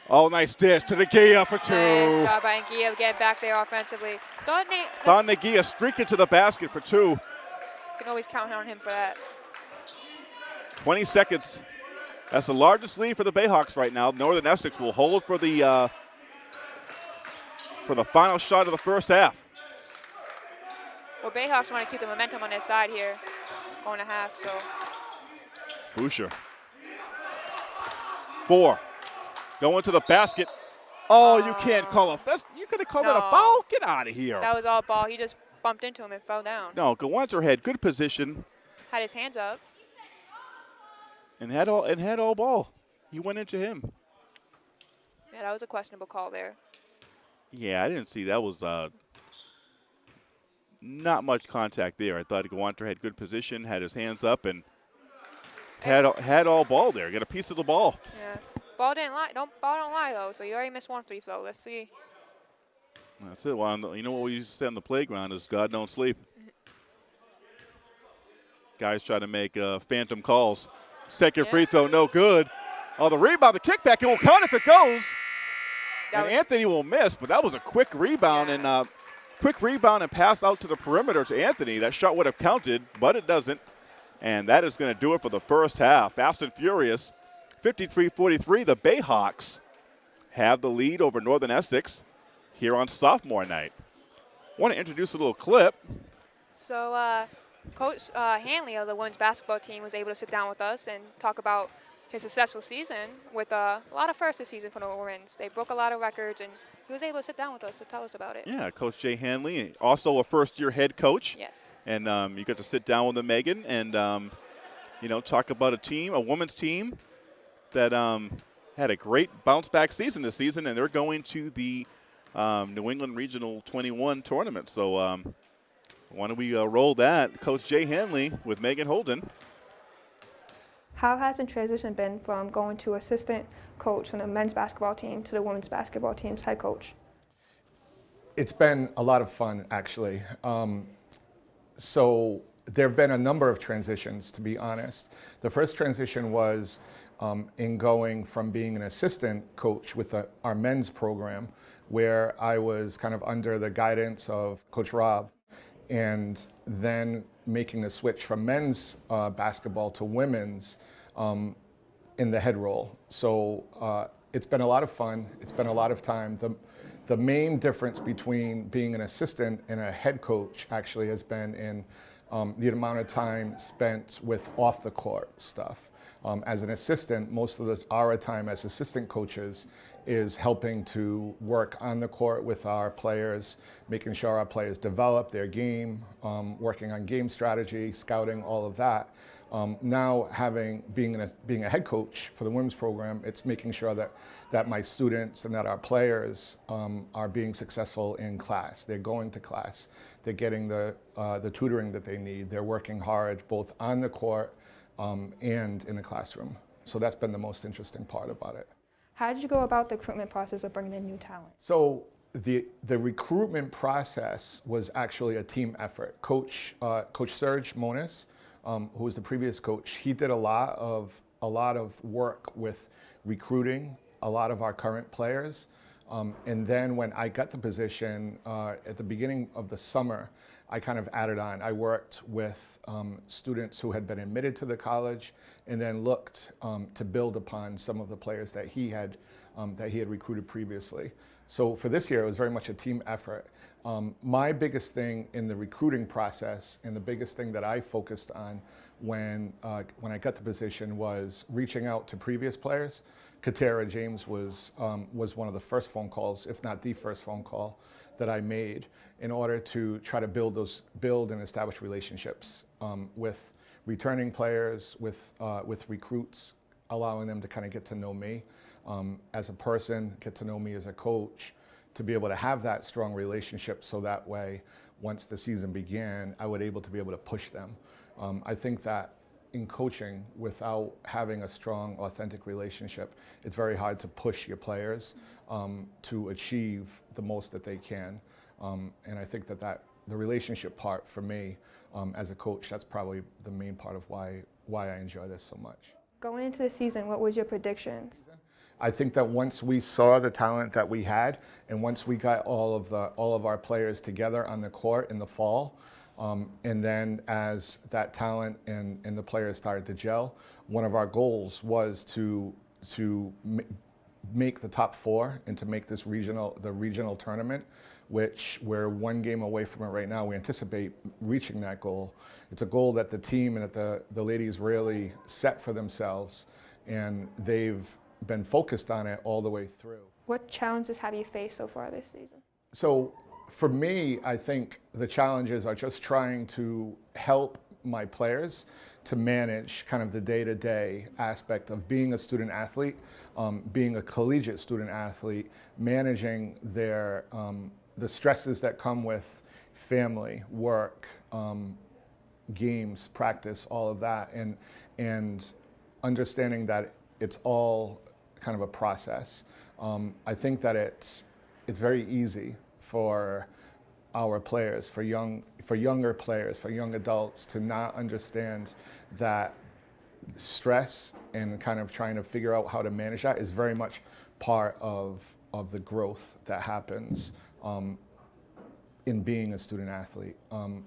Oh, nice dish to the Gia for two. Nice job by Gia getting back there offensively. Thought Nate, Don Nagia streaking to the basket for two. you can always count on him for that. 20 seconds. That's the largest lead for the Bayhawks right now. Northern Essex will hold for the uh, for the final shot of the first half. Well, Bayhawks want to keep the momentum on their side here, going to half. So Boucher. Four. Going to the basket. Oh, you can't um, call a that's, you could have called that a foul. Get out of here. that was all ball. He just bumped into him and fell down. No, Gawanter had good position Had his hands up. and had all and had all ball. He went into him. Yeah, that was a questionable call there. Yeah, I didn't see that was uh, not much contact there. I thought Gawanter had good position, had his hands up, and had had all ball there. Got a piece of the ball. Yeah. Ball didn't lie. Don't ball don't lie though. So you already missed one free throw. Let's see. That's it. Well, the- you know what we used to say on the playground is God don't sleep. Guys try to make uh, phantom calls. Second Yeah. free throw, no good. Oh, the rebound, the kickback, it will count if it goes. That and Anthony will miss, but that was a quick rebound Yeah. and uh, quick rebound and pass out to the perimeter to Anthony. That shot would have counted, but it doesn't. And that is going to do it for the first half. Fast and furious, 53-43. The Bayhawks have the lead over Northern Essex here on sophomore night. Want to introduce a little clip. So uh, Coach uh, Hanley of the women's basketball team was able to sit down with us and talk about his successful season with uh, a lot of firsts this season for the women's. They broke a lot of records, and he was able to sit down with us to tell us about it. Yeah, Coach Jay Hanley, also a first-year head coach. Yes. and um, you got to sit down with Megan and um, you know talk about a team, a women's team that um, had a great bounce back season this season, and they're going to the um, New England Regional 21 tournament. So um, why don't we uh, roll that? Coach Jay Hanley with Megan Holden. How has the transition been from going to assistant coach from the men's basketball team to the women's basketball team's head coach? It's been a lot of fun, actually. Um, so there have been a number of transitions, to be honest. The first transition was um, in going from being an assistant coach with the, our men's program, where I was kind of under the guidance of Coach Rob, and then making the switch from men's uh, basketball to women's um, in the head role. So uh, it's been a lot of fun. It's been a lot of time. The, the main difference between being an assistant and a head coach actually has been in um, the amount of time spent with off the court stuff. Um, as an assistant, most of the, our time as assistant coaches is helping to work on the court with our players, making sure our players develop their game, um, working on game strategy, scouting, all of that. Um, now, having being a, being a head coach for the women's program, it's making sure that that my students and that our players um, are being successful in class. They're going to class. They're getting the uh, the tutoring that they need. They're working hard both on the court um, and in the classroom. So that's been the most interesting part about it. How did you go about the recruitment process of bringing in new talent? So the the recruitment process was actually a team effort. Coach uh, Coach Serge Monis, um, who was the previous coach, he did a lot of a lot of work with recruiting a lot of our current players. Um, and then when I got the position uh, at the beginning of the summer, I kind of added on. I worked with um, students who had been admitted to the college, and then looked um, to build upon some of the players that he had um, that he had recruited previously. So for this year, it was very much a team effort. Um, my biggest thing in the recruiting process, and the biggest thing that I focused on when uh, when I got the position was reaching out to previous players. Katera James was um, was one of the first phone calls, if not the first phone call, that I made in order to try to build those build and establish relationships um, with returning players, with uh, with recruits, allowing them to kind of get to know me um, as a person, get to know me as a coach, to be able to have that strong relationship, so that way, once the season began, I would able to be able to push them. Um, I think that in coaching without having a strong, authentic relationship, it's very hard to push your players um, to achieve the most that they can. Um, and I think that, that the relationship part for me um, as a coach, that's probably the main part of why, why I enjoy this so much. Going into the season, what was your predictions? I think that once we saw the talent that we had, and once we got all of the all of our players together on the court in the fall, um, and then as that talent and, and the players started to gel, one of our goals was to to make the top four and to make this regional the regional tournament, which we're one game away from it right now. We anticipate reaching that goal. It's a goal that the team and that the, the ladies really set for themselves, and they've been focused on it all the way through. What challenges have you faced so far this season? So for me, I think the challenges are just trying to help my players to manage kind of the day-to-day aspect of being a student athlete, um, being a collegiate student athlete, managing their um, the stresses that come with family, work, um, games, practice, all of that, and and understanding that it's all kind of a process. Um, I think that it's it's very easy for our players, for young for younger players, for young adults to not understand that stress and kind of trying to figure out how to manage that is very much part of of the growth that happens um, in being a student athlete. Um,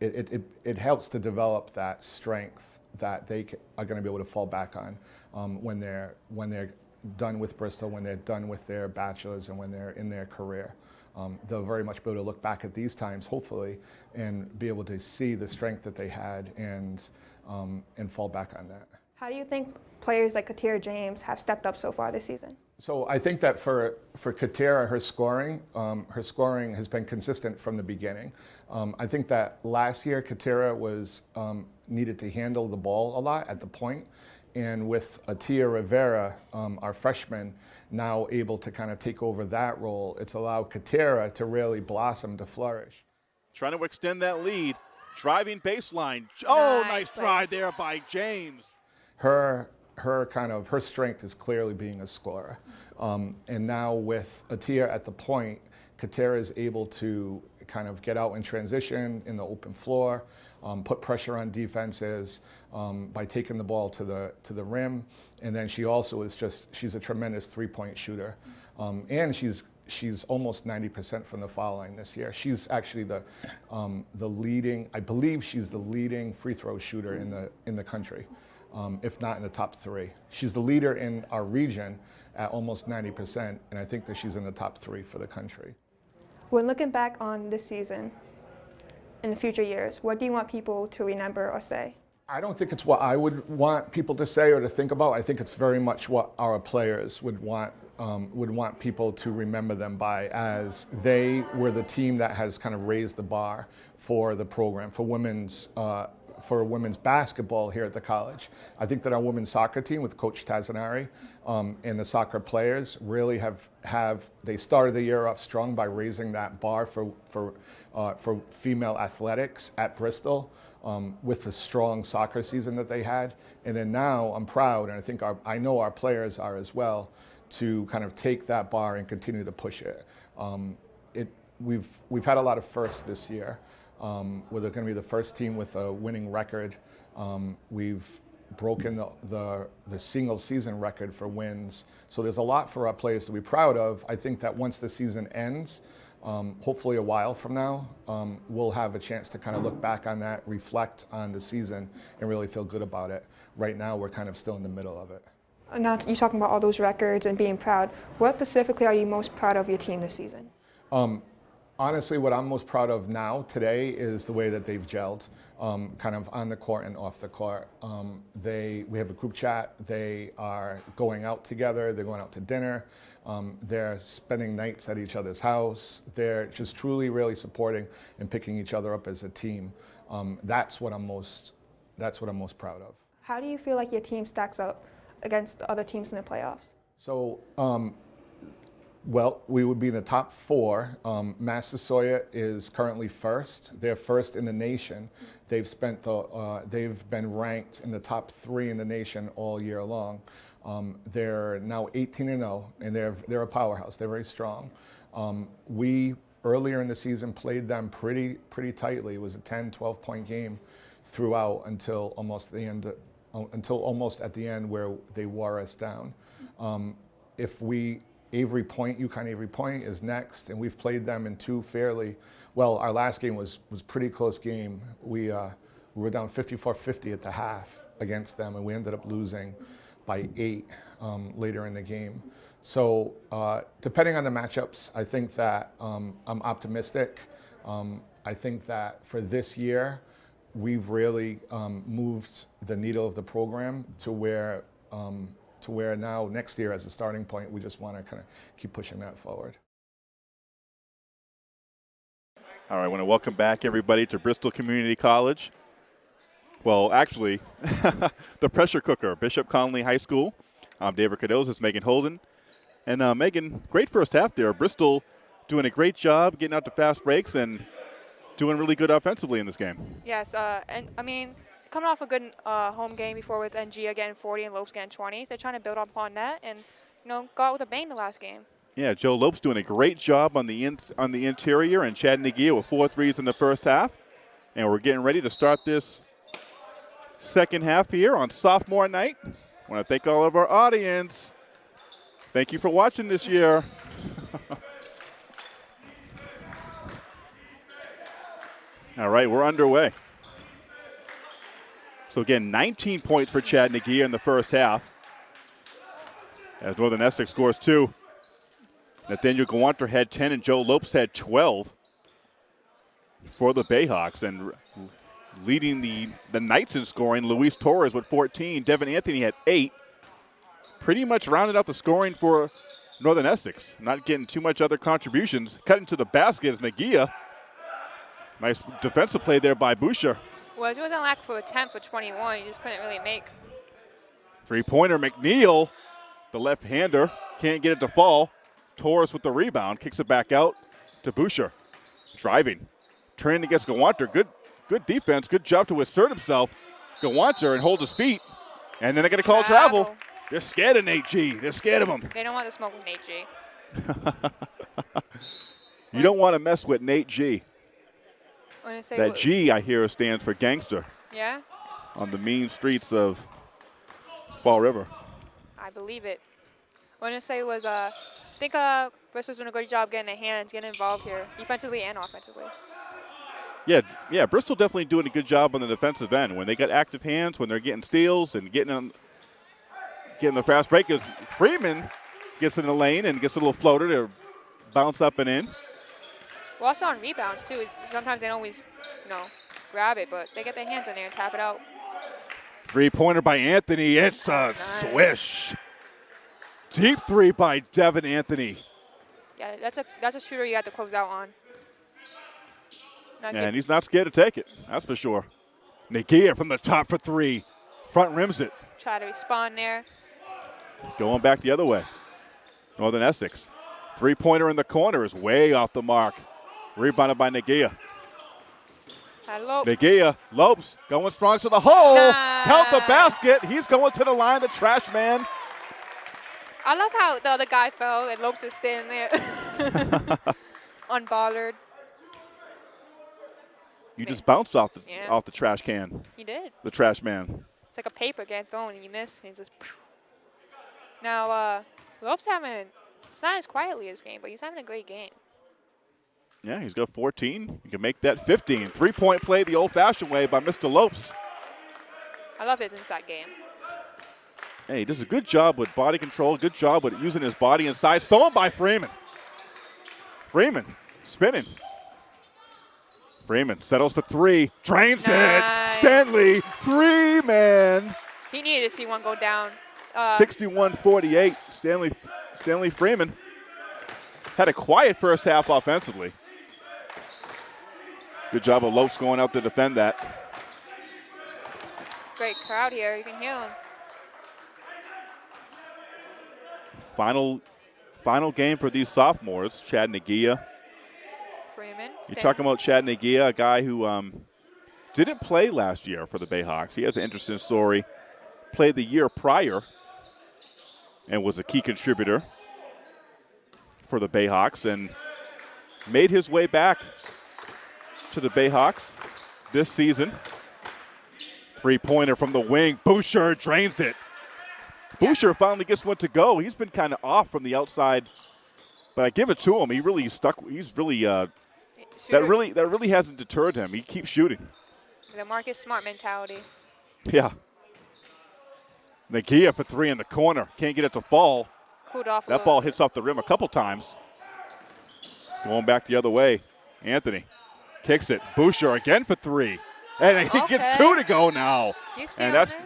it, it, it, it helps to develop that strength that they are going to be able to fall back on um, when they're when they're done with Bristol, when they're done with their bachelor's, and when they're in their career. Um, they'll very much be able to look back at these times, hopefully, and be able to see the strength that they had and um, and fall back on that. How do you think players like Katera James have stepped up so far this season? So I think that for for Katera, her scoring, um, her scoring has been consistent from the beginning. Um, I think that last year Katera was um, needed to handle the ball a lot at the point, and with Atia Rivera, um, our freshman, now able to kind of take over that role, it's allowed Katera to really blossom to flourish. Trying to extend that lead. Driving baseline. Oh, Nice nice play. drive there by James. Her her kind of her strength is clearly being a scorer, um, and now with Atia at the point, Katera is able to kind of get out in transition in the open floor, um, put pressure on defenses um, by taking the ball to the to the rim, and then she also is just she's a tremendous three point shooter, um, and she's she's almost 90% from the foul line this year. She's actually the um, the leading, I believe she's the leading free throw shooter in the in the country, um, if not in the top three. She's the leader in our region at almost 90%, and I think that she's in the top three for the country. When looking back on this season in the future years, what do you want people to remember or say? I don't think it's what I would want people to say or to think about. I think it's very much what our players would want um, would want people to remember them by, as they were the team that has kind of raised the bar for the program for women's uh, for women's basketball here at the college. I think that our women's soccer team with Coach Tazanari um, and the soccer players really have have they started the year off strong by raising that bar for for uh, for female athletics at Bristol um, with the strong soccer season that they had. And then now I'm proud, and I think our, I know our players are as well, to kind of take that bar and continue to push it. Um, it we've we've had a lot of firsts this year. Um, we're going to be the first team with a winning record. Um, we've broken the, the, the single season record for wins. So there's a lot for our players to be proud of. I think that once the season ends, um, hopefully a while from now, um, we'll have a chance to kind of look back on that, reflect on the season, and really feel good about it. Right now, we're kind of still in the middle of it. Now you talking about all those records and being proud. What specifically are you most proud of your team this season? Honestly, what I'm most proud of now today is the way that they've gelled, um, kind of on the court and off the court. Um, they, we have a group chat. They are going out together. They're going out to dinner. Um, they're spending nights at each other's house. They're just truly, really supporting and picking each other up as a team. Um, that's what I'm most. That's what I'm most proud of. How do you feel like your team stacks up against other teams in the playoffs? So um, Well, we would be in the top four. Um, Massasoit is currently first. They're first in the nation. They've spent the, uh, they've been ranked in the top three in the nation all year long. Um, they're now 18 and 0, and they're they're a powerhouse. They're very strong. Um, we earlier in the season played them pretty pretty tightly. It was a 10, 12 point game throughout until almost the end, uh, until almost at the end where they wore us down. Um, if we Avery Point, UConn Avery Point is next, and we've played them in two fairly well. Our last game was was pretty close game. We uh, we were down 54-50 at the half against them, and we ended up losing by eight um, later in the game. So uh, depending on the matchups, I think that um, I'm optimistic. Um, I think that for this year, we've really um, moved the needle of the program to where um, to where now next year as a starting point, we just want to kind of keep pushing that forward. All right, I want to welcome back everybody to Bristol Community College. Well, actually, the pressure cooker, Bishop Connolly High School. I'm David Cados. It's Megan Holden. And uh, Megan, great first half there. Bristol doing a great job getting out to fast breaks and doing really good offensively in this game. Yes, uh, and I mean, coming off a good uh, home game before with NG getting 40 and Lopes getting 20, they're trying to build upon that and you know go out with a bang the last game. Yeah, Joe Lopes doing a great job on the in, on the interior, and Chad Nagia with four threes in the first half. And we're getting ready to start this second half here on sophomore night. I want to thank all of our audience. Thank you for watching this year. all right, we're underway. So again, 19 points for Chad Nagia in the first half. As Northern Essex scores two. Nathaniel Gawanter had 10 and Joe Lopes had 12 for the Bayhawks. And leading the, the Knights in scoring, Luis Torres with 14. Devin Anthony had eight. Pretty much rounded out the scoring for Northern Essex. Not getting too much other contributions. Cutting to the basket is Nagia. Nice defensive play there by Boucher. Was he wasn't lack for a 10 for 21. He just couldn't really make. Three pointer, McNeil, the left hander, can't get it to fall. Torres with the rebound, kicks it back out to Boucher. Driving, turning against Gawanter. Good, good defense. Good job to assert himself. Gawanter and hold his feet. And then they're going to call travel. travel. They're scared of Nate G. They're scared of him. They don't want to smoke with Nate G. you don't want to mess with Nate G. That G, I hear, stands for gangster. Yeah? On the mean streets of Fall River. I believe it. What I say was, uh, I think uh, Bristol's doing a good job getting their hands, getting involved here, defensively and offensively. Yeah, yeah, Bristol definitely doing a good job on the defensive end. When they got active hands, when they're getting steals and getting on, getting the fast break, as Freeman gets in the lane and gets a little floater to bounce up and in. We're also on rebounds, too. Sometimes they don't always, you know, grab it, but they get their hands in there and tap it out. Three-pointer by Anthony. It's a nice. swish. Deep three by Devin Anthony. Yeah, that's a that's a shooter you have to close out on. Not and he's not scared to take it. That's for sure. Nagia from the top for three. Front rims it. Try to respond there. Going back the other way. Northern Essex. Three-pointer in the corner is way off the mark. Rebounded by Nagia. Nagia, Lopes going strong to the hole. Nice. Count the basket. He's going to the line, the trash man. I love how the other guy fell and Lopes is standing there unbothered. You just bounced off the yeah. off the trash can. He did. The trash man. It's like a paper getting thrown and you miss. And he's just. Now uh, Lopes having it's not as quietly as game, but he's having a great game. Yeah, he's got 14. He can make that 15. Three-point play the old-fashioned way by Mr. Lopes. I love his inside game. Hey, he does a good job with body control, good job with using his body inside. Stolen by Freeman. Freeman spinning. Freeman settles for three, drains nice. it. Stanley, three man. He needed to see one go down. Uh, 61-48. Stanley, Stanley Freeman had a quiet first half offensively. Good job of Lopes going out to defend that. Great crowd here. You can hear them. Final Final game for these sophomores, Chad Nagia. Freeman. You're talking about Chad Nagia, a guy who um, didn't play last year for the Bayhawks. He has an interesting story. Played the year prior and was a key contributor for the Bayhawks and made his way back to the Bayhawks this season. Three pointer from the wing. Boucher drains it. Yeah. Boucher finally gets one to go. He's been kind of off from the outside, but I give it to him. He really stuck. He's really uh, that really that really hasn't deterred him. He keeps shooting. The Marcus Smart mentality. Yeah. Nagia for three in the corner. Can't get it to fall. That ball hits off the rim a couple times. Going back the other way. Anthony kicks it. Boucher again for three. And he Okay. gets two to go now. And that's it.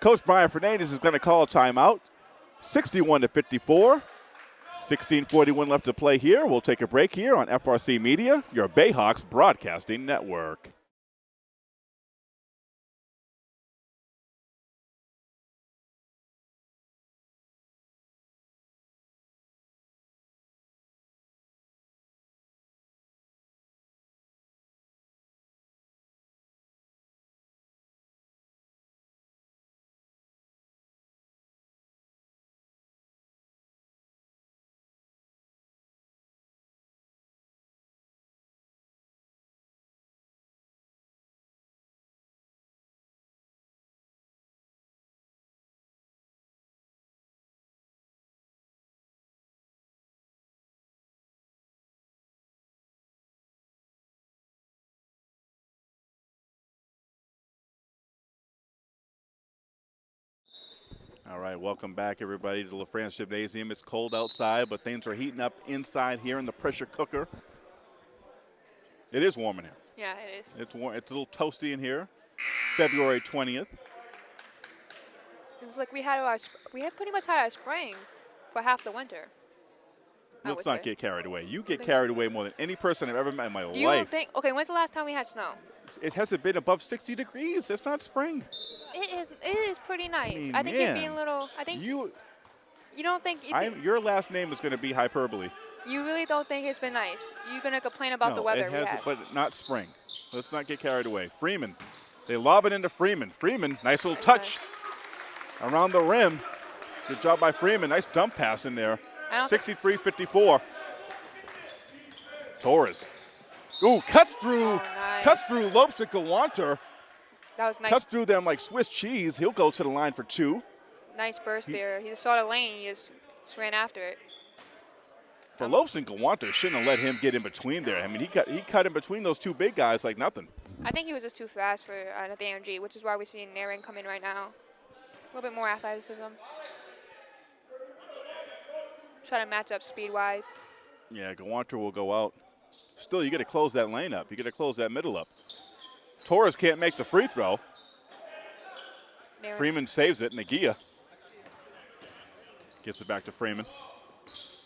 Coach Brian Fernandez is going to call a timeout. 61 to 54. 1641 left to play here. We'll take a break here on FRC Media, your Bayhawks broadcasting network. All right, welcome back, everybody, to LaFrance Gymnasium. It's cold outside, but things are heating up inside here in the pressure cooker. It is warm in here. Yeah, it is. It's warm. It's a little toasty in here. February 20th. It's like we had our we had pretty much had our spring for half the winter. Let's not say. get carried away. You get carried away more than any person I've ever met in my you life. don't think? Okay, when's the last time we had snow? It hasn't been above 60 degrees. It's not spring. It is. It is pretty nice. mean, I think you're being a little. I think you, You, don't think. You, I'm, your last name is going to be hyperbole. you really don't think it's been nice. You're gonna complain about no, the weather it has, but not spring. Let's not get carried away. Freeman, they lob it into Freeman. Freeman, nice little touch around the rim. Good job by Freeman. Nice dump pass in there. I 63-54. Torres. Ooh, cuts through, Oh, nice. cuts through Lopes and Gawanter. that was nice. Cuts through them like Swiss cheese. He'll go to the line for two. nice burst there. He just saw the lane. He just, just ran after it. But Lopes and Gawanter shouldn't have let him get in between there. I mean, he cut, he cut in between those two big guys like nothing. I think he was just too fast for uh, the AMG, which is why we see Nairn come in right now. A little bit more athleticism. Try to match up speed-wise. Yeah, Gawanter will go out. Still, you got to close that lane up. You got to close that middle up. Torres can't make the free throw. Freeman saves it. Nagia gets it back to Freeman.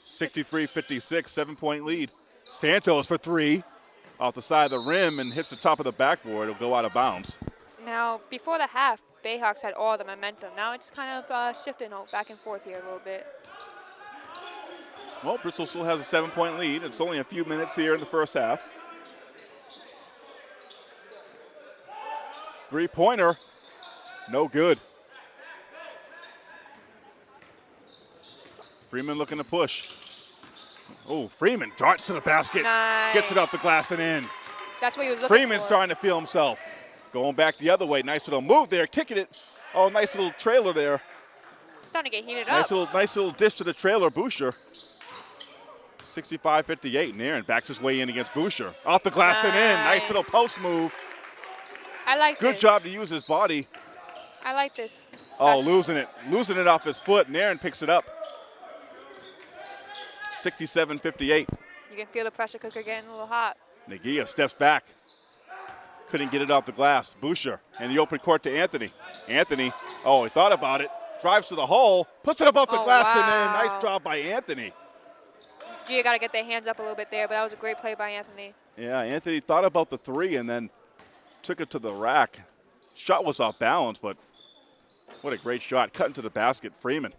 63-56, seven-point lead. Santos for three, off the side of the rim and hits the top of the backboard. It'll go out of bounds. Now, before the half, Bayhawks had all the momentum. Now it's kind of uh, shifting back and forth here a little bit. Well, Bristol still has a seven-point lead. It's only a few minutes here in the first half. Three-pointer, no good. Freeman looking to push. Oh, Freeman darts to the basket, gets it off the glass and in. That's what he was looking Freeman's for. starting to feel himself. Going back the other way, nice little move there, kicking it. Oh, nice little trailer there. starting to get heated Nice up. little, nice little dish to the trailer, Boucher. 65-58, and Aaron backs his way in against Boucher. Off the glass and in. Nice little post move. I like Good this. job to use his body. I like this. Oh, losing it. Losing it off his foot, and Aaron picks it up. 67-58. You can feel the pressure cooker getting a little hot. Nagia steps back. Couldn't get it off the glass. Boucher and the open court to Anthony. Anthony, oh, he thought about it. Drives to the hole, puts it up off the Oh, glass and wow. in. Nice job by Anthony. Gia got to get their hands up a little bit there, but that was a great play by Anthony. Yeah, Anthony thought about the three and then took it to the rack. Shot was off balance, but what a great shot. Cutting to the basket. Freeman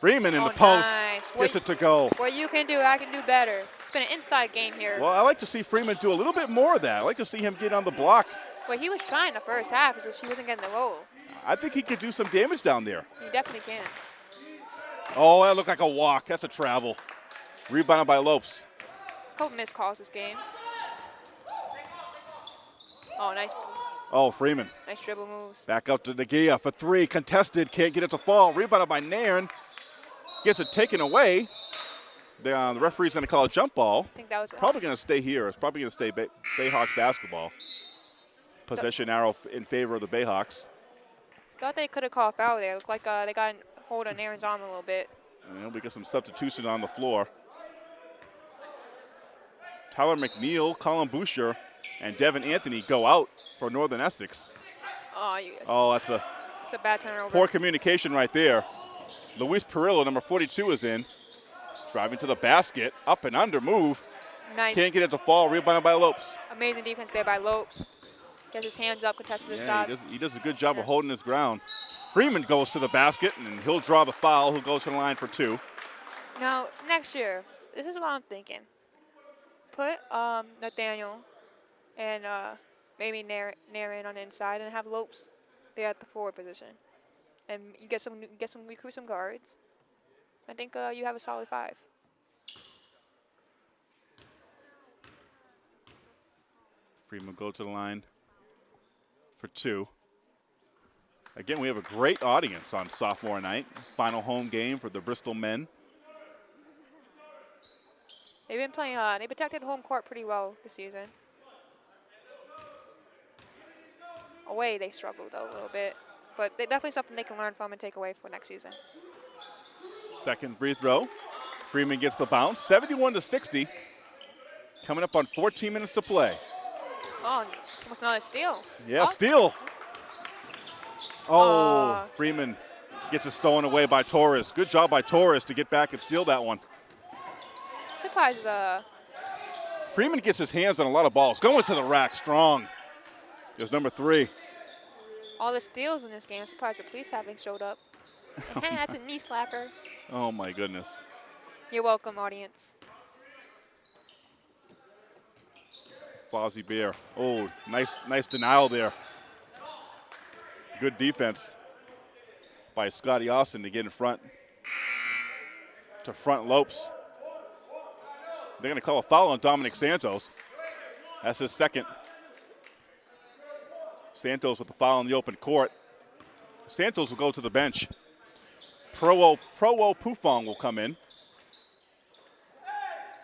Freeman in Oh, the post. nice. Gets it to go. What you can do, I can do better. It's been an inside game here. Well, I like to see Freeman do a little bit more of that. I like to see him get on the block. Well, he was trying the first half, it's just he wasn't getting the roll. I think he could do some damage down there. He definitely can. Oh, that looked like a walk. That's a travel. Rebounded by Lopes. couple missed calls this game. Oh, nice, Oh, Freeman. nice dribble moves. Back up to Nagia for three. Contested. Can't get it to fall. Rebounded by Nairn. Gets it taken away. The, uh, the referee's going to call a jump ball. I think that was Probably going to stay here. It's probably going to stay Bay- Bayhawks basketball. Possession arrow in favor of the Bayhawks. Thought they could have called foul there. Looked like uh, they got a hold on Aaron's arm a little bit. And we get some substitution on the floor. Tyler McNeil, Colin Boucher, and Devin Anthony go out for Northern Essex. Oh, you, Oh, that's a it's a bad turnover. poor communication right there. Luis Perillo, number 42, is in. Driving to the basket, up and under move. nice, Can't get it to fall. Rebounded by Lopes. amazing defense there by Lopes. Gets his hands up, contested the Yeah, he shots. does, he does a good job of holding his ground. Freeman goes to the basket, and he'll draw the foul. Who goes to the line for two? Now, next year, this is what I'm thinking. Put um, Nathaniel and uh, maybe Nar- Naren on the inside and have Lopes there at the forward position. And you get some, get some, recruit some guards. I think uh, you have a solid five. Freeman go to the line for two. Again, we have a great audience on sophomore night. Final home game for the Bristol men. They've been playing. Uh, they protected home court pretty well this season. Away, they struggled a little bit, but they definitely something they can learn from and take away for next season. Second free throw. Freeman gets the bounce. 71 to 60. Coming up on 14 minutes to play. Oh, almost another steal. Yeah, Oh, steal. Oh, Uh. Freeman gets it stolen away by Torres. Good job by Torres to get back and steal that one. Surprised uh, Freeman gets his hands on a lot of balls. Going to the rack strong. Is number three. all the steals in this game. I'm surprised the police haven't showed up. hey, that's a knee slapper. Oh my goodness. You're welcome, audience. Fozzie Bear. Oh, nice, nice denial there. Good defense by Scotty Austin to get in front. To front Lopes. They're going to call a foul on Dominic Santos. That's his second. Santos with the foul in the open court. Santos will go to the bench. Pro Pro Pufong will come in.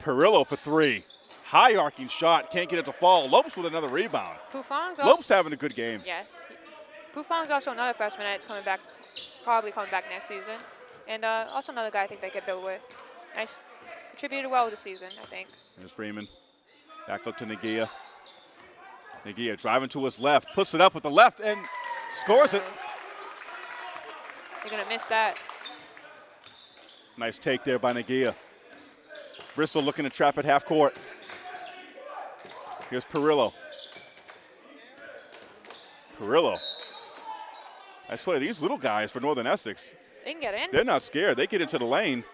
Perillo for three. High arcing shot. Can't get it to fall. Lopes with another rebound. Pufong's also Lopes having a good game. yes. Pufong's also another freshman that's coming back, probably coming back next season, and uh, also another guy I think they could build with. Nice, contributed well this season, I think. There's Freeman. Back up to Nagia. Nagia driving to his left. Puts it up with the left and scores it. You're gonna miss that. Nice take there by Nagia. Bristol looking to trap at half court. Here's Perillo. Perillo. I swear, these little guys for Northern Essex, They can get in. they're not scared. They get into the lane.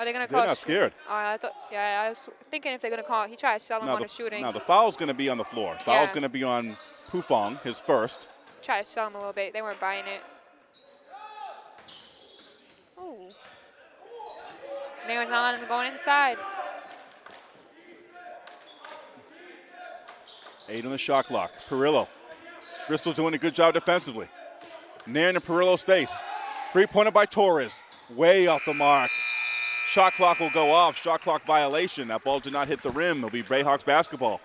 Are they gonna They're call? not shoot- scared. Uh, I thought, yeah, I was thinking if they're gonna call. He tried to sell him Now on the, the shooting. now the foul's going to be on the floor. Foul's Yeah. going to be on Pufong, his first. Try to sell him a little bit. They weren't buying it. Ooh. Nairn's not letting him go inside. Eight on the shot clock. Perillo. Bristol doing a good job defensively. Nairn in Perillo's face. Three pointer by Torres. Way off the mark. Shot clock will go off. Shot clock violation. That ball did not hit the rim. It'll be Bayhawks basketball.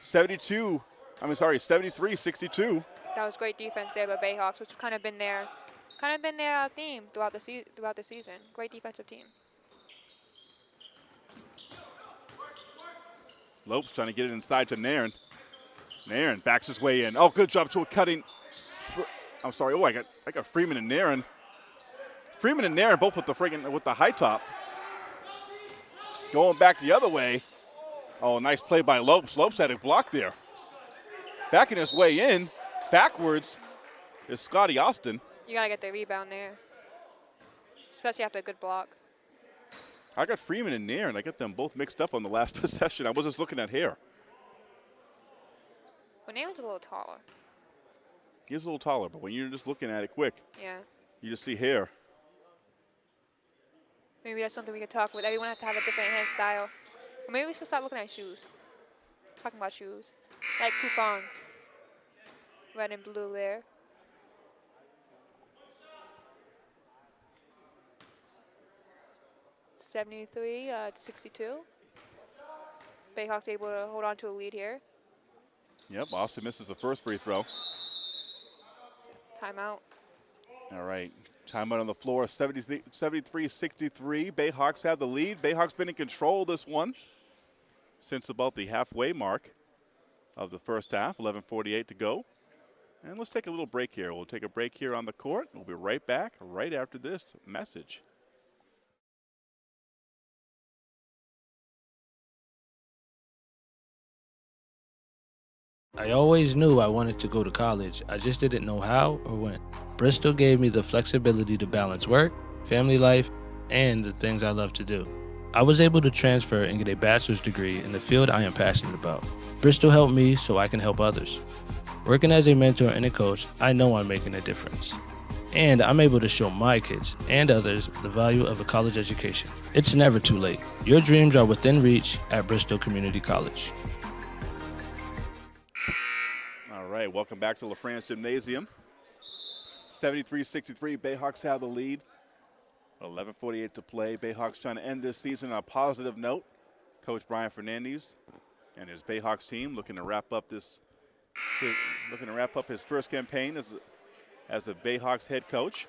72, I mean, sorry, 73 62. That was great defense there by Bayhawks, which kind of been their, kind of been their uh, theme throughout the se- throughout the season. Great defensive team. Lopes trying to get it inside to Nairn. Nairn backs his way in. Oh, good job to a cutting. I'm sorry. Oh, I got I got Freeman and Nairn. Freeman and Nairn both with the friggin' with the high top. Going back the other way. Oh, nice play by Lopes. Lopes had a block there. Backing his way in, backwards is Scotty Austin. You gotta get the rebound there, especially after a good block. I got Freeman and Nairn, and I got them both mixed up on the last possession. I was just looking at hair. But Nairn's a little taller. He's a little taller, but when you're just looking at it quick, Yeah. you just see hair. Maybe that's something we could talk with. Everyone has to have a different hand style. Or maybe we should start looking at shoes. Talking about shoes. Like Pufong's. Red and blue there. Seventy-three uh, to sixty-two. Bayhawks able to hold on to a lead here. Yep, Austin misses the first free throw. Timeout. All right, timeout on the floor, 73 63 Bayhawks have the lead. Bayhawks been in control this one since about the halfway mark of the first half, 11.48 to go. And let's take a little break here. We'll take a break here on the court. We'll be right back right after this message. I always knew I wanted to go to college, I just didn't know how or when. Bristol gave me the flexibility to balance work, family life, and the things I love to do. I was able to transfer and get a bachelor's degree in the field I am passionate about. Bristol helped me so I can help others. Working as a mentor and a coach, I know I'm making a difference. And I'm able to show my kids and others the value of a college education. It's never too late. Your dreams are within reach at Bristol Community College. All right, welcome back to LaFrance Gymnasium. 73-63, Bayhawks have the lead. 11.48 to play. Bayhawks trying to end this season on a positive note. Coach Brian Fernandez and his Bayhawks team looking to wrap up this, looking to wrap up his first campaign as a, as a Bayhawks head coach.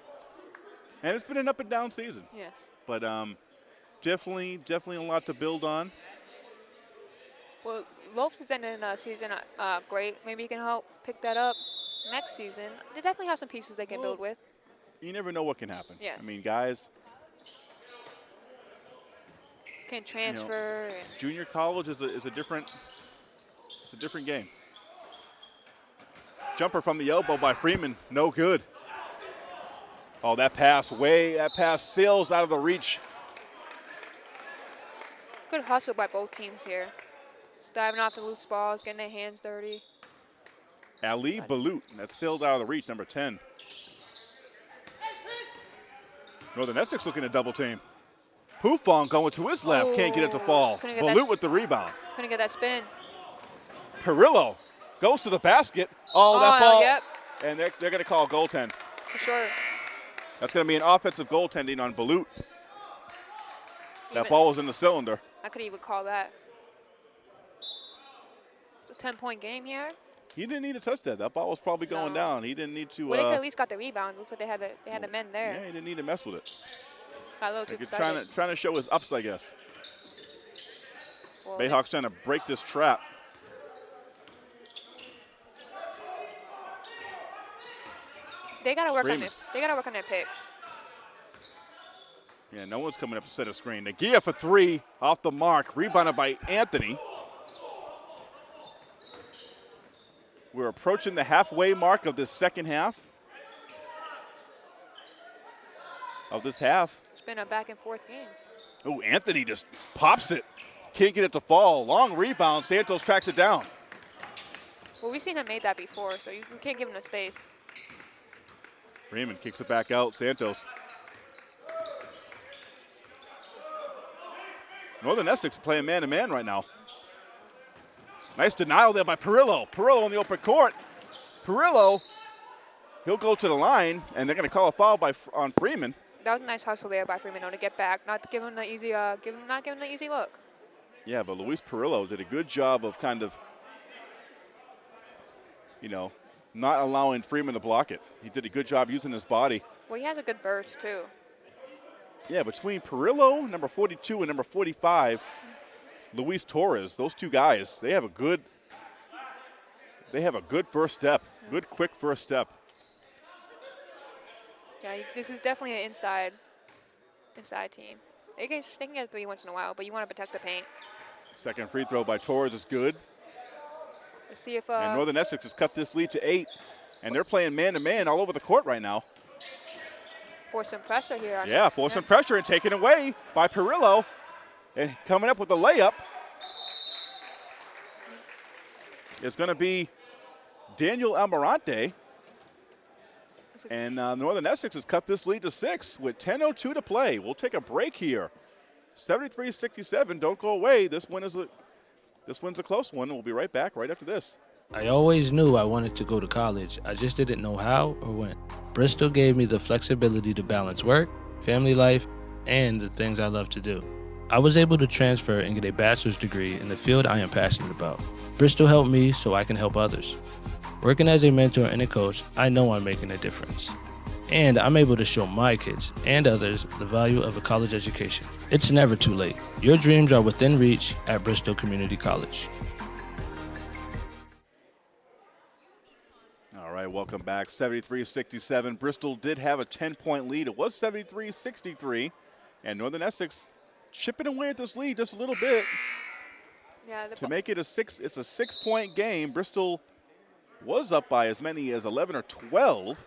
And it's been an up and down season, Yes. but um, definitely, definitely a lot to build on. Well, Lopes is ending the season uh, great. Maybe he can help pick that up next season. They definitely have some pieces they can build with. You never know what can happen. Yes. I mean, guys, Can transfer. and junior college is a, is a different it's a different game. Jumper from the elbow by Freeman, no good. Oh, that pass way that pass sails out of the reach. good hustle by both teams here. Just diving off the loose balls, getting their hands dirty. Ali Balut, that sails out of the reach, number 10. Northern Essex looking to double team. Pufong going to his left, can't get it to Oh, fall. just couldn't get that Balut with the rebound. Couldn't get that spin. Perillo goes to the basket. Oh, that Oh, ball. yep. And they're, they're going to call goaltend. For sure. That's going to be an offensive goaltending on Balut. That ball was in the cylinder. I could even call that. It's a 10 point game here. He didn't need to touch that. That ball was probably going No. down. He didn't need to. Uh, at least got the rebound. Looks like they had the, they had the men there. yeah, he didn't need to mess with it. Got a little Like excited. trying to trying to show his ups, I guess. Well, Bayhawks trying to break this trap. They gotta work on it. They gotta work on their picks. Yeah, no one's coming up to set a screen. Nagia for three, off the mark, rebounded by Anthony. We're approaching the halfway mark of this second half. Of this half. It's been a back and forth game. Oh, Anthony just pops it. Can't get it to fall. Long rebound. Santos tracks it down. Well, we've seen him make that before, so you, can't give him the space. Raymond kicks it back out. Santos. Northern Essex playing man to man right now. Nice denial there by Perillo. Perillo on the open court. Perillo, he'll go to the line, and they're going to call a foul by on Freeman. That was a nice hustle there by Freeman though, to get back, not to give him the easy, uh, give him not give him the easy look. Yeah, but Luis Perillo did a good job of kind of, you know, not allowing Freeman to block it. He did a good job using his body. Well, he has a good burst too. Yeah, between Perillo, number 42, and number 45, Luis Torres, those two guys, they have a good they have a good first step. Good quick first step. Yeah, this is definitely an inside, inside team. They can, they can get a three once in a while, but you want to protect the paint. Second free throw by Torres is good. Let's see if and uh, Northern Essex has cut this lead to eight. And they're playing man to man all over the court right now. force some pressure here. on Yeah, force some pressure and taken away by Perillo. And coming up with a layup is going to be Daniel Almirante. And uh, Northern Essex has cut this lead to six with 10.02 to play. We'll take a break here. 73-67, don't go away. This one is a, this one's a close one. We'll be right back right after this. I always knew I wanted to go to college. I just didn't know how or when. Bristol gave me the flexibility to balance work, family life, and the things I love to do. I was able to transfer and get a bachelor's degree in the field I am passionate about. Bristol helped me so I can help others. Working as a mentor and a coach, I know I'm making a difference. And I'm able to show my kids and others the value of a college education. It's never too late. Your dreams are within reach at Bristol Community College. All right, welcome back. 73-67. Bristol did have a 10-point lead. It was 73-63. And Northern Essex chipping away at this lead just a little bit Yeah, the to make it a six. It's a six-point game. Bristol was up by as many as 11 or 12.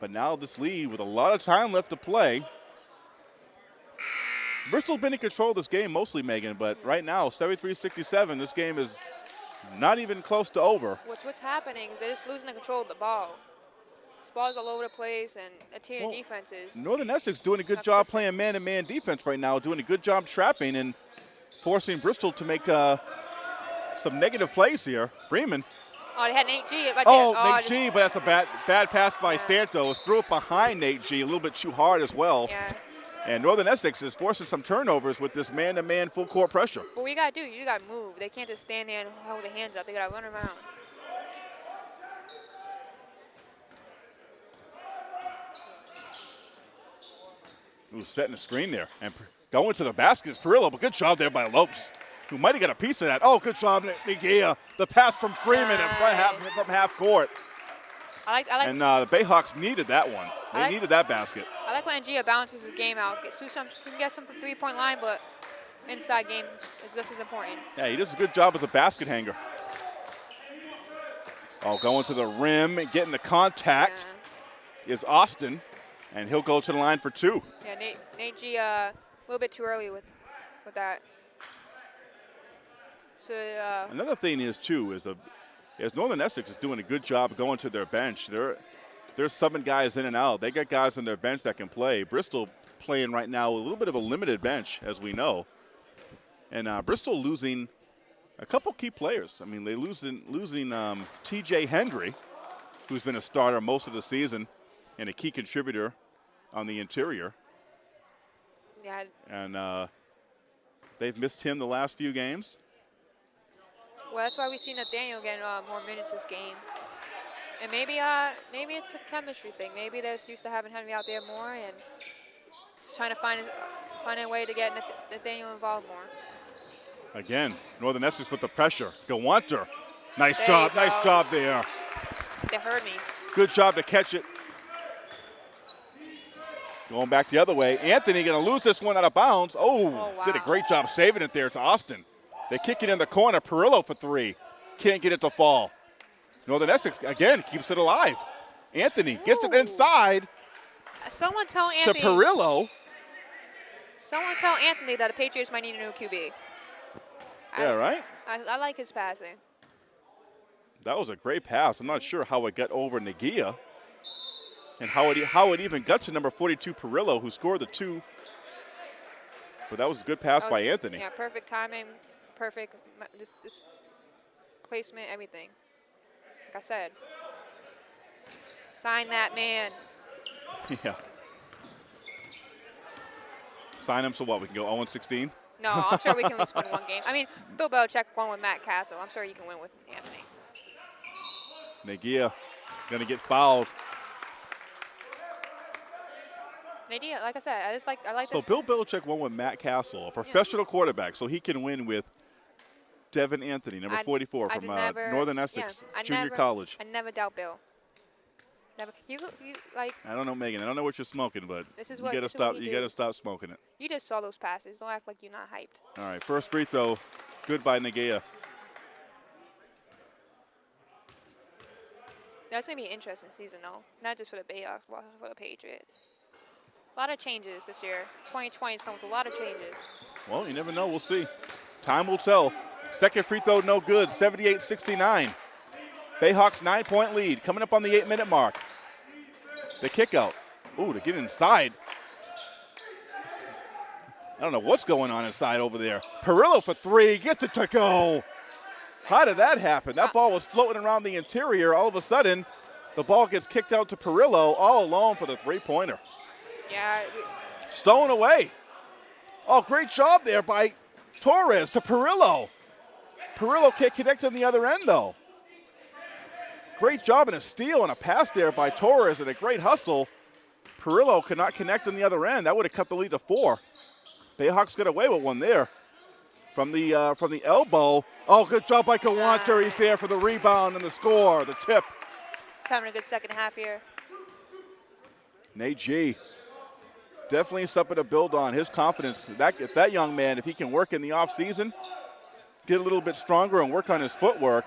But now this lead with a lot of time left to play. Bristol been in control of this game mostly, Megan, but mm. right now, 73-67, this game is not even close to over. what's what's happening is they're just losing the control of the ball. Ball's all over the place, and the team Well, defenses. Northern Essex doing a good Not job consistent. playing man-to-man defense right now, doing a good job trapping and forcing Bristol to make uh, some negative plays here. Freeman. Oh, they had Nate G. Right Oh, there. Nate just- G, but that's a bad bad pass by Santos. Threw it behind Nate G a little bit too hard as well. Yeah. And Northern Essex is forcing some turnovers with this man-to-man full court pressure. What you gotta do, you gotta move. They can't just stand there and hold their hands up. They gotta run around. Ooh, setting a screen there and going to the basket is Perillo, but good job there by Lopes, who might have got a piece of that. Oh, good job, Nagia. The pass from Freeman in front half, from half court. I like, I like, And uh, the Bayhawks needed that one. They like- needed that basket. I like when Gia balances the game out. Get some, he can get some from three-point line, but inside game is just as important. Yeah, he does a good job as a basket hanger. Oh, going to the rim and getting the contact is Austin, and he'll go to the line for two. Yeah, Nate, Nate G, uh, a little bit too early with, with that. So, uh, Another thing is too is a is Northern Essex is doing a good job going to their bench. They're they're subbing guys in and out. They got guys on their bench that can play. Bristol playing right now a little bit of a limited bench, as we know, and uh, Bristol losing a couple key players. I mean, they losing losing um, T.J. Hendry, who's been a starter most of the season and a key contributor on the interior, yeah, and uh, they've missed him the last few games. well, that's why we've seen Nathaniel getting uh, more minutes this game. And maybe, uh, maybe it's a chemistry thing. Maybe they're just used to having Henry out there more and just trying to find find a way to get Nath- Nathaniel involved more. Again, Northern Essex with the pressure. Gawanter. Nice There job, nice job there. They heard me. Good job to catch it. Going back the other way. Anthony going to lose this one out of bounds. Oh, Oh, did a great job saving it there to Austin. They kick it in the corner. Perillo for three. Can't get it to fall. Northern Essex, again, keeps it alive. Anthony gets it inside Someone tell Anthony. to Perillo. Someone tell Anthony that the Patriots might need a new QB. Yeah, I, right? I, I like his passing. That was a great pass. I'm not sure how it got over Nagia and how it, how it even got to number 42 Perillo, who scored the two. But that was a good pass That by Anthony. Yeah, perfect timing, perfect just, just placement, everything. Like I said, sign that man. Yeah. Sign him so what? We can go 0 16? No, I'm sure we can at least win one game. I mean, Bill Belichick won with Matt Cassel. I'm sure you can win with Anthony. Nagia going to get fouled. Like I said, I just like I like So. Bill Belichick won with Matt Cassel, a professional quarterback, so he can win with Devin Anthony, number I- 44 I from uh, never- Northern Essex I Junior never- College. I never doubt Bill. Never. You, you like I don't know, Megan. I don't know what you're smoking, but This is you got to this is what stop. You got to stop smoking it. you just saw those passes. Don't act like you're not hyped. All right, first free throw, good by Nagia. That's gonna be an interesting season though, not just for the Bayhawks, but also for the Patriots. A lot of changes this year. 2020 has come with a lot of changes. Well, you never know. We'll see. Time will tell. Second free throw, no good. 78 69. Bayhawks nine point lead coming up on the eight minute mark. The kick out. Ooh, to get inside. I don't know what's going on inside over there. Perillo for three, gets it to go. How did that happen? That ball was floating around the interior. All of a sudden, the ball gets kicked out to Perillo all alone for the three pointer. Yeah, Stolen away. Oh, great job there by Torres to Perillo. Perillo can't connect on the other end, though. Great job and a steal and a pass there by Torres and a great hustle. Perillo could not connect on the other end. That would have cut the lead to four. Bayhawks get away with one there. From the uh, from the elbow. Oh, good job by Gawanter. He's there for the rebound and the score, the tip. he's having a good second half here. Nate G. Definitely something to build on. His confidence. That if that young man, if he can work in the offseason, get a little bit stronger and work on his footwork,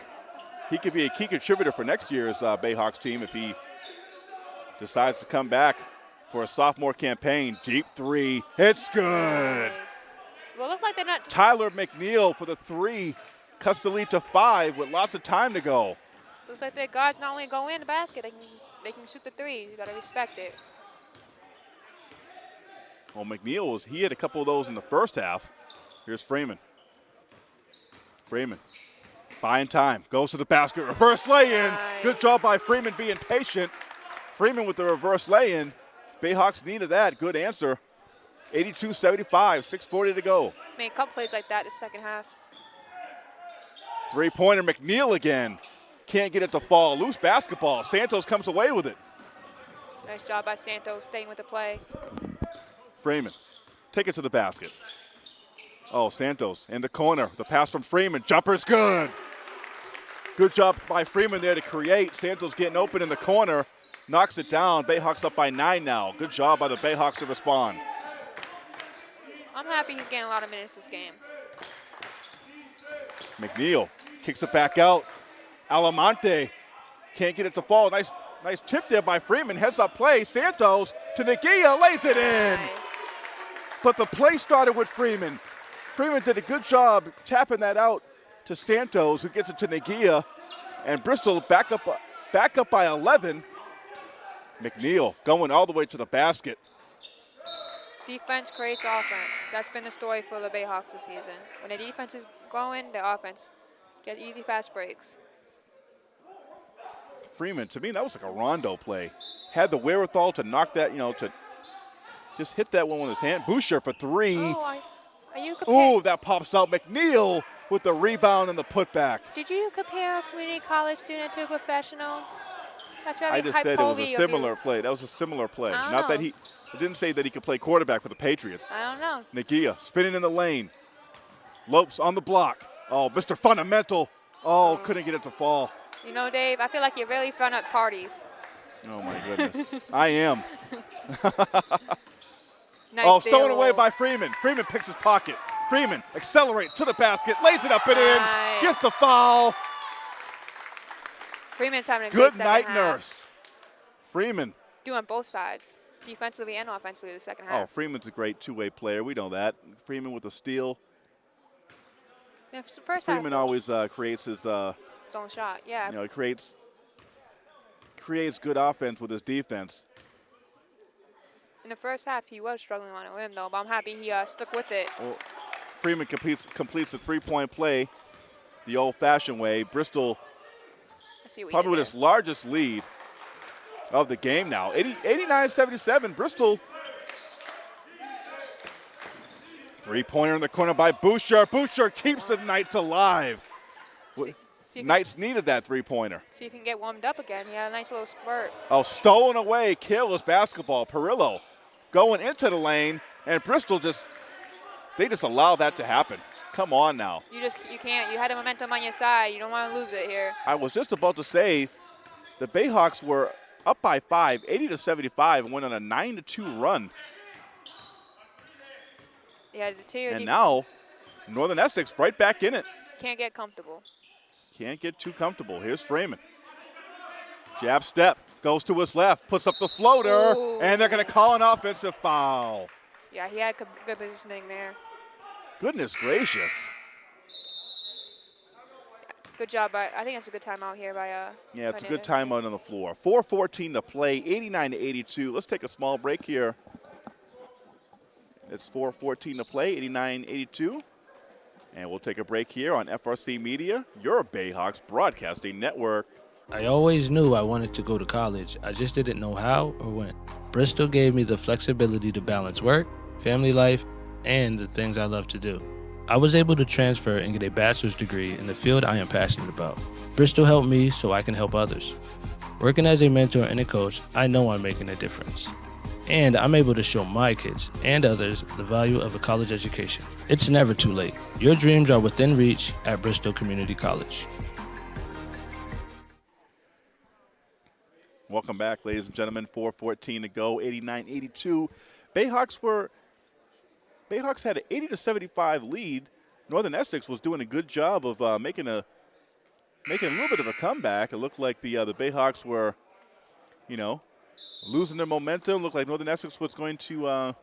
he could be a key contributor for next year's uh, Bayhawks team if he decides to come back for a sophomore campaign. Deep three. It's good. Well, look like they're not. Tyler McNeil for the three. Cuts the lead to five with lots of time to go. Looks like their guards not only go in the basket, they can they can shoot the threes. You gotta respect it. Well, McNeil was he had a couple of those in the first half. Here's Freeman. Freeman buying time, goes to the basket, reverse lay-in. Nice. Good job by Freeman being patient. Freeman with the reverse lay-in. Bayhawks needed that. Good answer. 82-75, 6:40 to go. Made a couple plays like that in the second half. Three-pointer McNeil again. Can't get it to fall. Loose basketball. Santos comes away with it. Nice job by Santos staying with the play. Freeman, take it to the basket. Oh, Santos in the corner. The pass from Freeman. Jumper's good. Good job by Freeman there to create. Santos getting open in the corner. Knocks it down. Bayhawks up by nine now. Good job by the Bayhawks to respond. I'm happy he's getting a lot of minutes this game. McNeil kicks it back out. Alamonte can't get it to fall. Nice, nice tip there by Freeman. Heads up play. Santos to Nagia lays it in. Nice. But the play started with Freeman. Freeman did a good job tapping that out to Santos, who gets it to Nagia. And Bristol back up, back up by 11. McNeil going all the way to the basket. Defense creates offense. That's been the story for the Bayhawks this season. When the defense is going, the offense get easy fast breaks. Freeman, to me, that was like a Rondo play. Had the wherewithal to knock that, you know, to just hit that one with his hand. Boucher for three. Oh, are you? Ooh, that pops out. McNeil with the rebound and the putback. Did you compare a community college student to a professional? That's very I just said it was a similar play. That was a similar play. I Not that he, it didn't say that he could play quarterback for the Patriots. I don't know. Nagia spinning in the lane. Lopes on the block. Oh, Mr. Fundamental. Oh, couldn't get it to fall. You know, Dave, I feel like you're really fun at parties. Oh my goodness. I am. Nice oh, stolen away by Freeman. Freeman picks his pocket. Freeman accelerates to the basket, lays it up and in, Nice. gets the foul. Freeman's having a Good second night, half. nurse. Freeman. Doing both sides, defensively and offensively, the second half. Oh. Freeman's a great two-way player. We know that. Freeman with a steal. Yeah, first Freeman half, always uh, creates his, uh, his own shot. Yeah, you know, he creates creates good offense with his defense. In the first half he was struggling on a rim though, but I'm happy he uh, stuck with it. Well, Freeman completes completes the three-point play the old-fashioned way. Bristol see probably with its largest lead of the game now. 80, 89-77. Bristol. Three-pointer in the corner by Boucher. Boucher keeps the Knights alive. See he, Knights needed that three-pointer. see if he can get warmed up again. He had a nice little spurt. Oh, stolen away, careless basketball. Perillo going into the lane, and Bristol just, they just allow that to happen. Come on now. You just you can't. You had the momentum on your side. You don't want to lose it here. I was just about to say the Bayhawks were up by five, 80 to 75, and went on a 9 to 2 run. Yeah, the two And now, Northern Essex right back in it. can't get comfortable. Can't get too comfortable. Here's Freeman. Jab step, goes to his left, puts up the floater, Ooh. and they're going to call an offensive foul. Yeah, he had good positioning there. Goodness gracious. Good job by. I think it's a good timeout here by. Uh, Yeah, it's a good timeout on the floor. 4:14 to play, 89 to 82. Let's take a small break here. It's 4:14 to play, 89-82, and we'll take a break here on FRC Media, your Bayhawks broadcasting network. I always knew I wanted to go to college. I just didn't know how or when. Bristol gave me the flexibility to balance work, family life, and the things I love to do. I was able to transfer and get a bachelor's degree in the field I am passionate about. Bristol helped me so I can help others. Working as a mentor and a coach, I know I'm making a difference. And I'm able to show my kids and others the value of a college education. It's never too late. Your dreams are within reach at Bristol Community College. Welcome back, ladies and gentlemen. 4:14 to go, 89-82. Bayhawks were Bayhawks had an 80 to 75 lead. Northern Essex was doing a good job of uh, making a making a little bit of a comeback. It looked like the uh, the Bayhawks were, you know, losing their momentum. Looked like Northern Essex was going to, uh,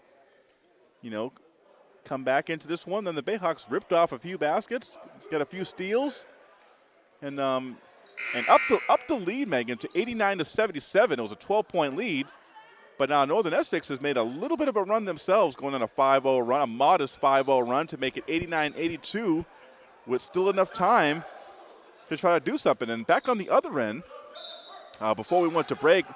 you know, come back into this one. Then the Bayhawks ripped off a few baskets, got a few steals, and um, and up the up the lead, Megan, to 89 to 77. It was a 12 point lead. But now Northern Essex has made a little bit of a run themselves, going on a 5-0 run, a modest 5-0 run to make it 89-82 with still enough time to try to do something. And back on the other end, uh, before we went to break,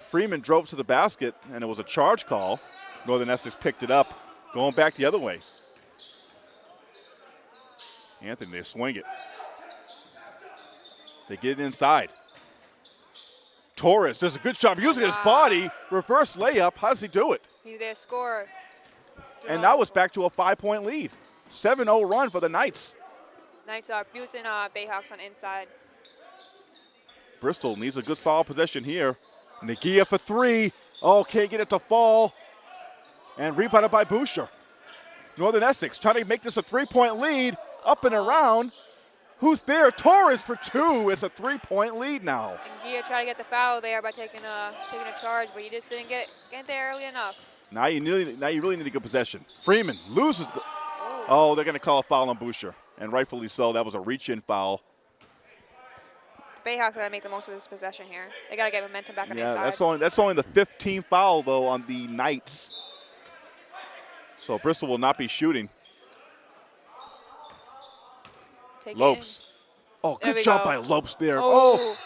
Freeman drove to the basket, and it was a charge call. Northern Essex picked it up, going back the other way. Anthony, they swing it. They get it inside. Torres does a good job using his body. Reverse layup. How does he do it? He's their scorer. And now it's back to a five point lead. 7 0 run for the Knights. Knights are abusing uh, Bayhawks on inside. Bristol needs a good solid possession here. Nagia for three. Oh, can't get it to fall. And rebounded by Boucher. Northern Essex trying to make this a three point lead. Up and around. Who's there? Torres for two. It's a three point lead now. And Gia tried to get the foul there by taking a taking a charge, but he just didn't get get there early enough. Now you, really, now you really need a good possession. Freeman loses. The, oh, they're going to call a foul on Boucher. And rightfully so. That was a reach in foul. Bayhawks got to make the most of this possession here. They got to get momentum back on their Yeah, side. that's only that's only the 15th foul though on the Knights. So Bristol will not be shooting. Take Lopes. Oh, good job go. by Lopes there. Oh, Oh.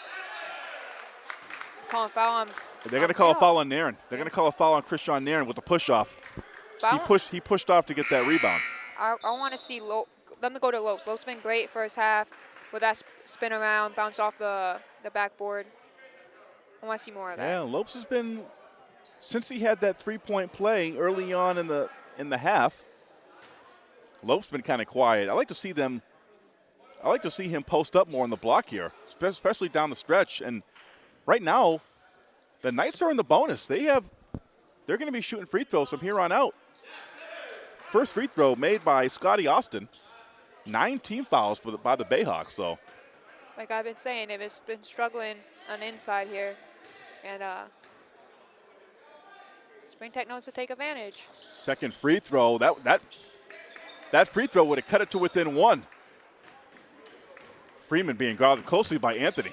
Calling foul on. they're going to call a foul on Nairn. They're going to call a foul on Christian Nairn with the push off. He pushed he pushed off to get that rebound. I, I want to see Lo- Let me go to Lopes. Lopes been great first half with that sp- spin around, bounce off the the backboard. I want to see more of that. Yeah, Lopes has been since he had that three-point play early on in the in the half. Lopes been kind of quiet. I like to see them. I like to see him post up more on the block here, especially down the stretch. And right now, the Knights are in the bonus. They have. They're going to be shooting free throws from here on out. First free throw made by Scotty Austin. Nine team fouls by the, by the Bayhawks. So Like I've been saying, they've been struggling on the inside here, and uh, Spring Tech knows to take advantage. Second free throw. That that that free throw would have cut it to within one. Freeman being guarded closely by Anthony.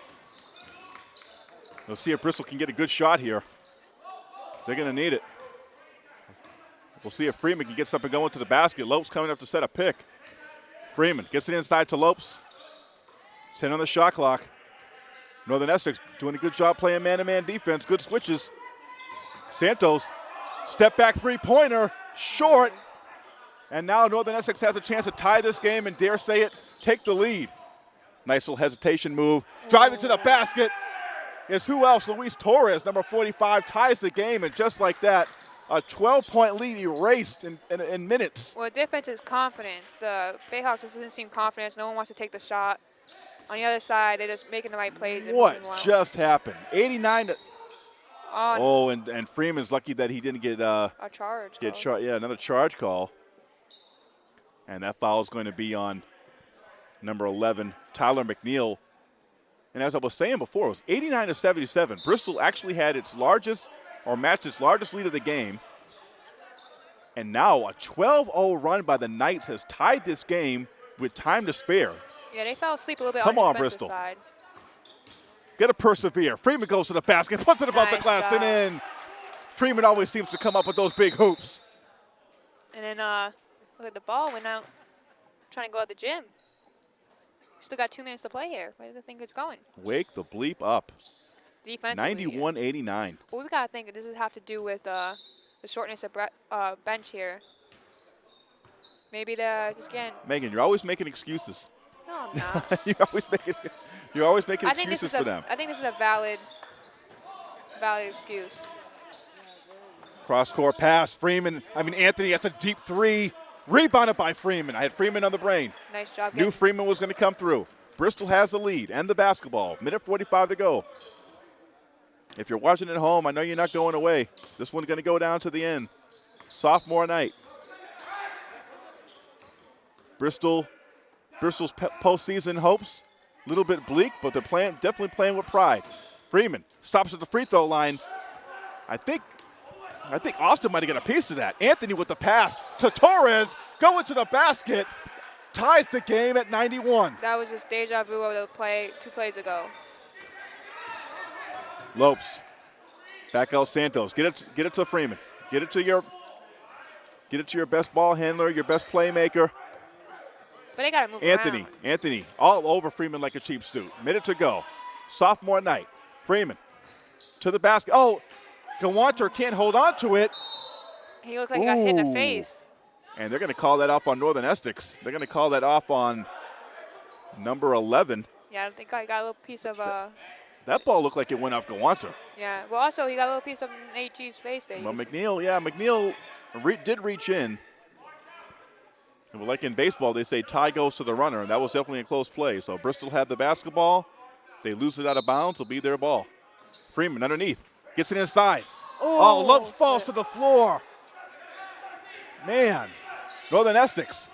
We'll see if Bristol can get a good shot here. They're going to need it. We'll see if Freeman can get something going to the basket. Lopes coming up to set a pick. Freeman gets it inside to Lopes. 10 on the shot clock. Northern Essex doing a good job playing man-to-man defense. Good switches. Santos Step back three pointer, short. And now Northern Essex has a chance to tie this game and dare say it, take the lead. Nice little hesitation move. Drive it to the basket. Is who else? Luis Torres, number 45, ties the game. And just like that, a 12 point lead erased in, in, in minutes. Well, the difference is confidence. The Bayhawks just doesn't seem confident. No one wants to take the shot. On the other side, they're just making the right plays. What just happened? 89 to. on Oh, and, and Freeman's lucky that he didn't get uh, a charge? get char- yeah another charge call, and that foul is going to be on number 11 Tyler McNeil. And as I was saying before, it was 89 to 77. Bristol actually had its largest or matched its largest lead of the game. And now a 12 0 run by the Knights has tied this game with time to spare. Yeah, they fell asleep a little bit Come on on, the Bristol. side. Got to persevere. Freeman goes to the basket, puts it above the Nice glass, job. and in. Freeman always seems to come up with those big hoops. And then uh, look at the ball went out, trying to go out the gym. Still got two minutes to play here. Where do you think it's going? Wake the bleep up. Defense. 91 89. Well, we gotta think this is have to do with uh, the shortness of uh, bench here. Maybe the just getting. Megan, you're always making excuses. No, I'm not. you're always making you're always making I excuses for a. them. I think this is a valid, valid excuse. Cross court pass. Freeman, I mean Anthony has a deep three. Rebounded by Freeman. I had Freeman on the brain. Nice job. Knew Freeman was going to come through. Bristol has the lead and the basketball. Minute 45 to go. If you're watching at home, I know you're not going away. This one's going to go down to the end. Sophomore night. Bristol, Bristol's postseason hopes a little bit bleak, but they're playing definitely playing with pride. Freeman stops at the free throw line. I think I think Austin might have got a piece of that. Anthony with the pass to Torres, going to the basket, ties the game at 91. that was just deja vu of the play two plays ago. Lopes, back out Santos. Get it, get it to Freeman. Get it to your, get it to your best ball handler, your best playmaker, But they gotta move Anthony. around. Anthony, all over Freeman like a cheap suit. Minute to go. Sophomore night. Freeman to the basket. Oh, Gawanter can't hold on to it. He looked like he got hit in the face. And they're going to call that off on Northern Essex. They're going to call that off on number 11. Yeah, I think I got a little piece of uh. That ball looked like it went off Gawanter. Yeah. Well, also he got a little piece of AG's face there. Well, McNeil, yeah, McNeil re- did reach in. Well, like in baseball, they say tie goes to the runner, and that was definitely a close play. So Bristol had the basketball. They lose it out of bounds. It'll be their ball. Freeman underneath. Gets it inside. Oh, Ooh, Lopes falls to the floor. Man, Northern Essex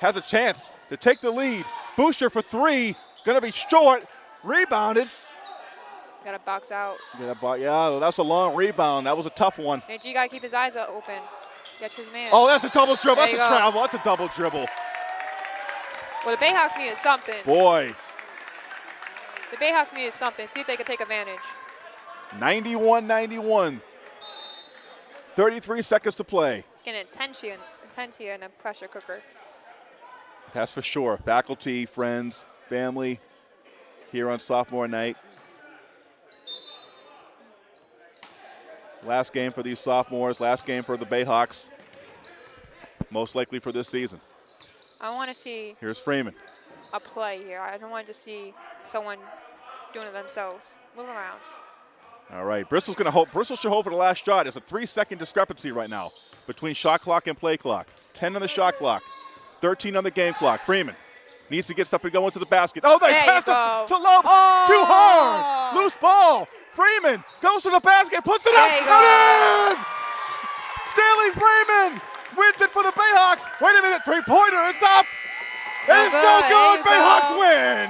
has a chance to take the lead. Boucher for three. Going to be short. Rebounded. Gotta box out. Yeah, yeah, that's a long rebound. That was a tough one. AG gotta keep his eyes open. Gets his man. Oh, that's a double dribble. There That's a you go. travel. That's a double dribble. Well, the Bayhawks needed something. Boy, The Bayhawks needed something. See if they could take advantage. 91 91. 33 seconds to play. It's going to intense here, intense you in a pressure cooker. That's for sure. Faculty, friends, family here on sophomore night. Last game for these sophomores, last game for the Bayhawks. Most likely for this season. I want to see Here's Freeman. a play here. I don't want to see someone doing it themselves. Move around. All right, Bristol's going to hope. Bristol should hope for the last shot. It's a three-second discrepancy right now between shot clock and play clock. 10 on the shot clock, 13 on the game clock. Freeman needs to get stuff and go into the basket. Oh, they There you passed it to Lopes. Oh. Too hard. Loose ball. Freeman goes to the basket, puts it There up. you and in! Stanley Freeman wins it for the Bayhawks. Wait a minute, three-pointer. It's up. It's no good. good. Bayhawks go. win.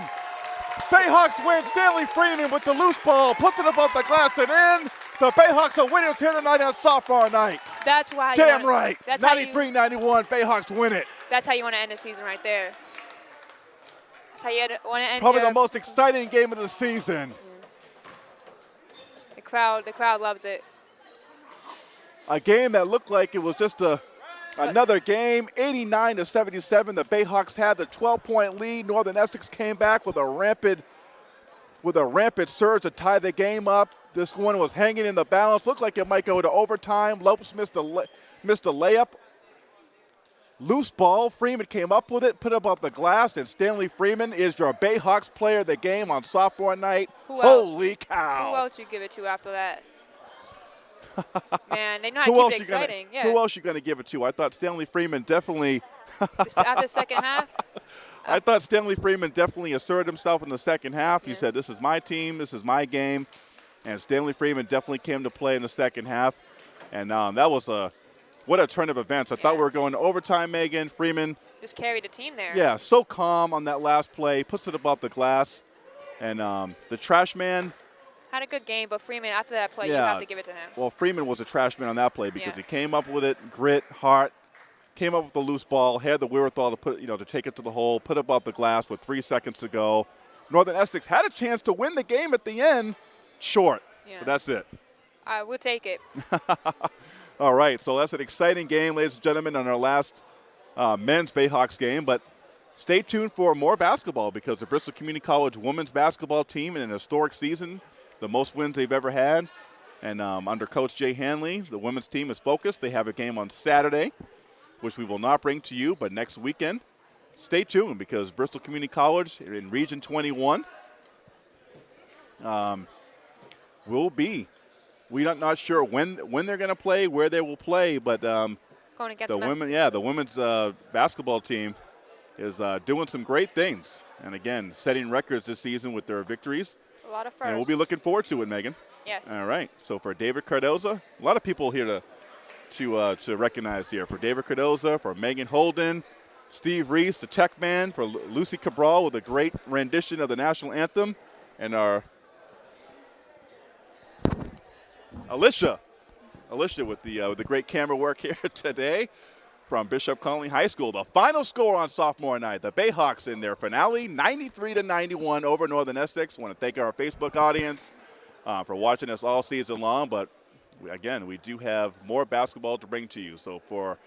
Bayhawks win. Stanley Freeman with the loose ball, puts it above the glass and in. The Bayhawks are winners here tonight on sophomore night. That's why. Damn wanna- right. That's how you. 93-91, Bayhawks win it. That's how you want to end the season right there. That's how you want to end. Probably your, the most exciting game of the season. The crowd. The crowd loves it. A game that looked like it was just a another game. 89 to 77. The Bayhawks had the 12-point lead. Northern Essex came back with a rampant with a rampant surge to tie the game up. This one was hanging in the balance. Looked like it might go to overtime. Lopes missed a la- missed a layup. Loose ball. Freeman came up with it, put it above the glass, and Stanley Freeman is your Bayhawks player of the game on sophomore night. Who else? Holy cow! Who else you give it to after that? Man, they know how to else keep it you gonna, exciting. yeah. Who else you going to give it to? I thought Stanley Freeman definitely. After the second half, I thought Stanley Freeman definitely asserted himself in the second half. He said, "This is my team. This is my game," and Stanley Freeman definitely came to play in the second half. And um, that was a what a turn of events. I thought we were going to overtime. Megan Freeman, just carried the team there. yeah, so calm on that last play, puts it above the glass, And um, the trash man, Had a good game, but Freeman after that play, you have to give it to him. well, Freeman was a trash man on that play because Yeah. he came up with it, grit, heart, came up with the loose ball, had the wherewithal to put, you know, to take it to the hole, put it above the glass with three seconds to go. Northern Essex had a chance to win the game at the end, short. Yeah. But that's it. I will take it. All right, so that's an exciting game, ladies and gentlemen, on our last uh, men's Bayhawks game. But stay tuned for more basketball because the Bristol Community College women's basketball team in an historic season, the most wins they've ever had. And um, under Coach Jay Hanley, the women's team is focused. They have a game on Saturday, which we will not bring to you, but next weekend. Stay tuned because Bristol Community College in Region 21 um, will be we're not, not sure when when they're going to play, where they will play, but um, the women, yeah, the women's uh, basketball team is uh, doing some great things, and again, setting records this season with their victories, A lot of firsts. and we'll be looking forward to it, Megan. Yes. All right, so for David Cardoza, a lot of people here to to uh, to recognize here for David Cardoza, for Megan Holden, Steve Reese, the tech man, for Lu- Lucy Cabral with a great rendition of the national anthem, and our Alicia, Alicia with the uh, with the great camera work here today from Bishop Connolly High School. The final score on sophomore night: the Bayhawks in their finale, 93 to 91 over Northern Essex. Want to thank our Facebook audience uh, for watching us all season long. But we, again, we do have more basketball to bring to you. So for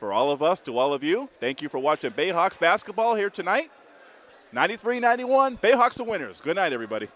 for all of us, to all of you, thank you for watching Bayhawks basketball here tonight. 93-91, Bayhawks the winners. Good night, everybody.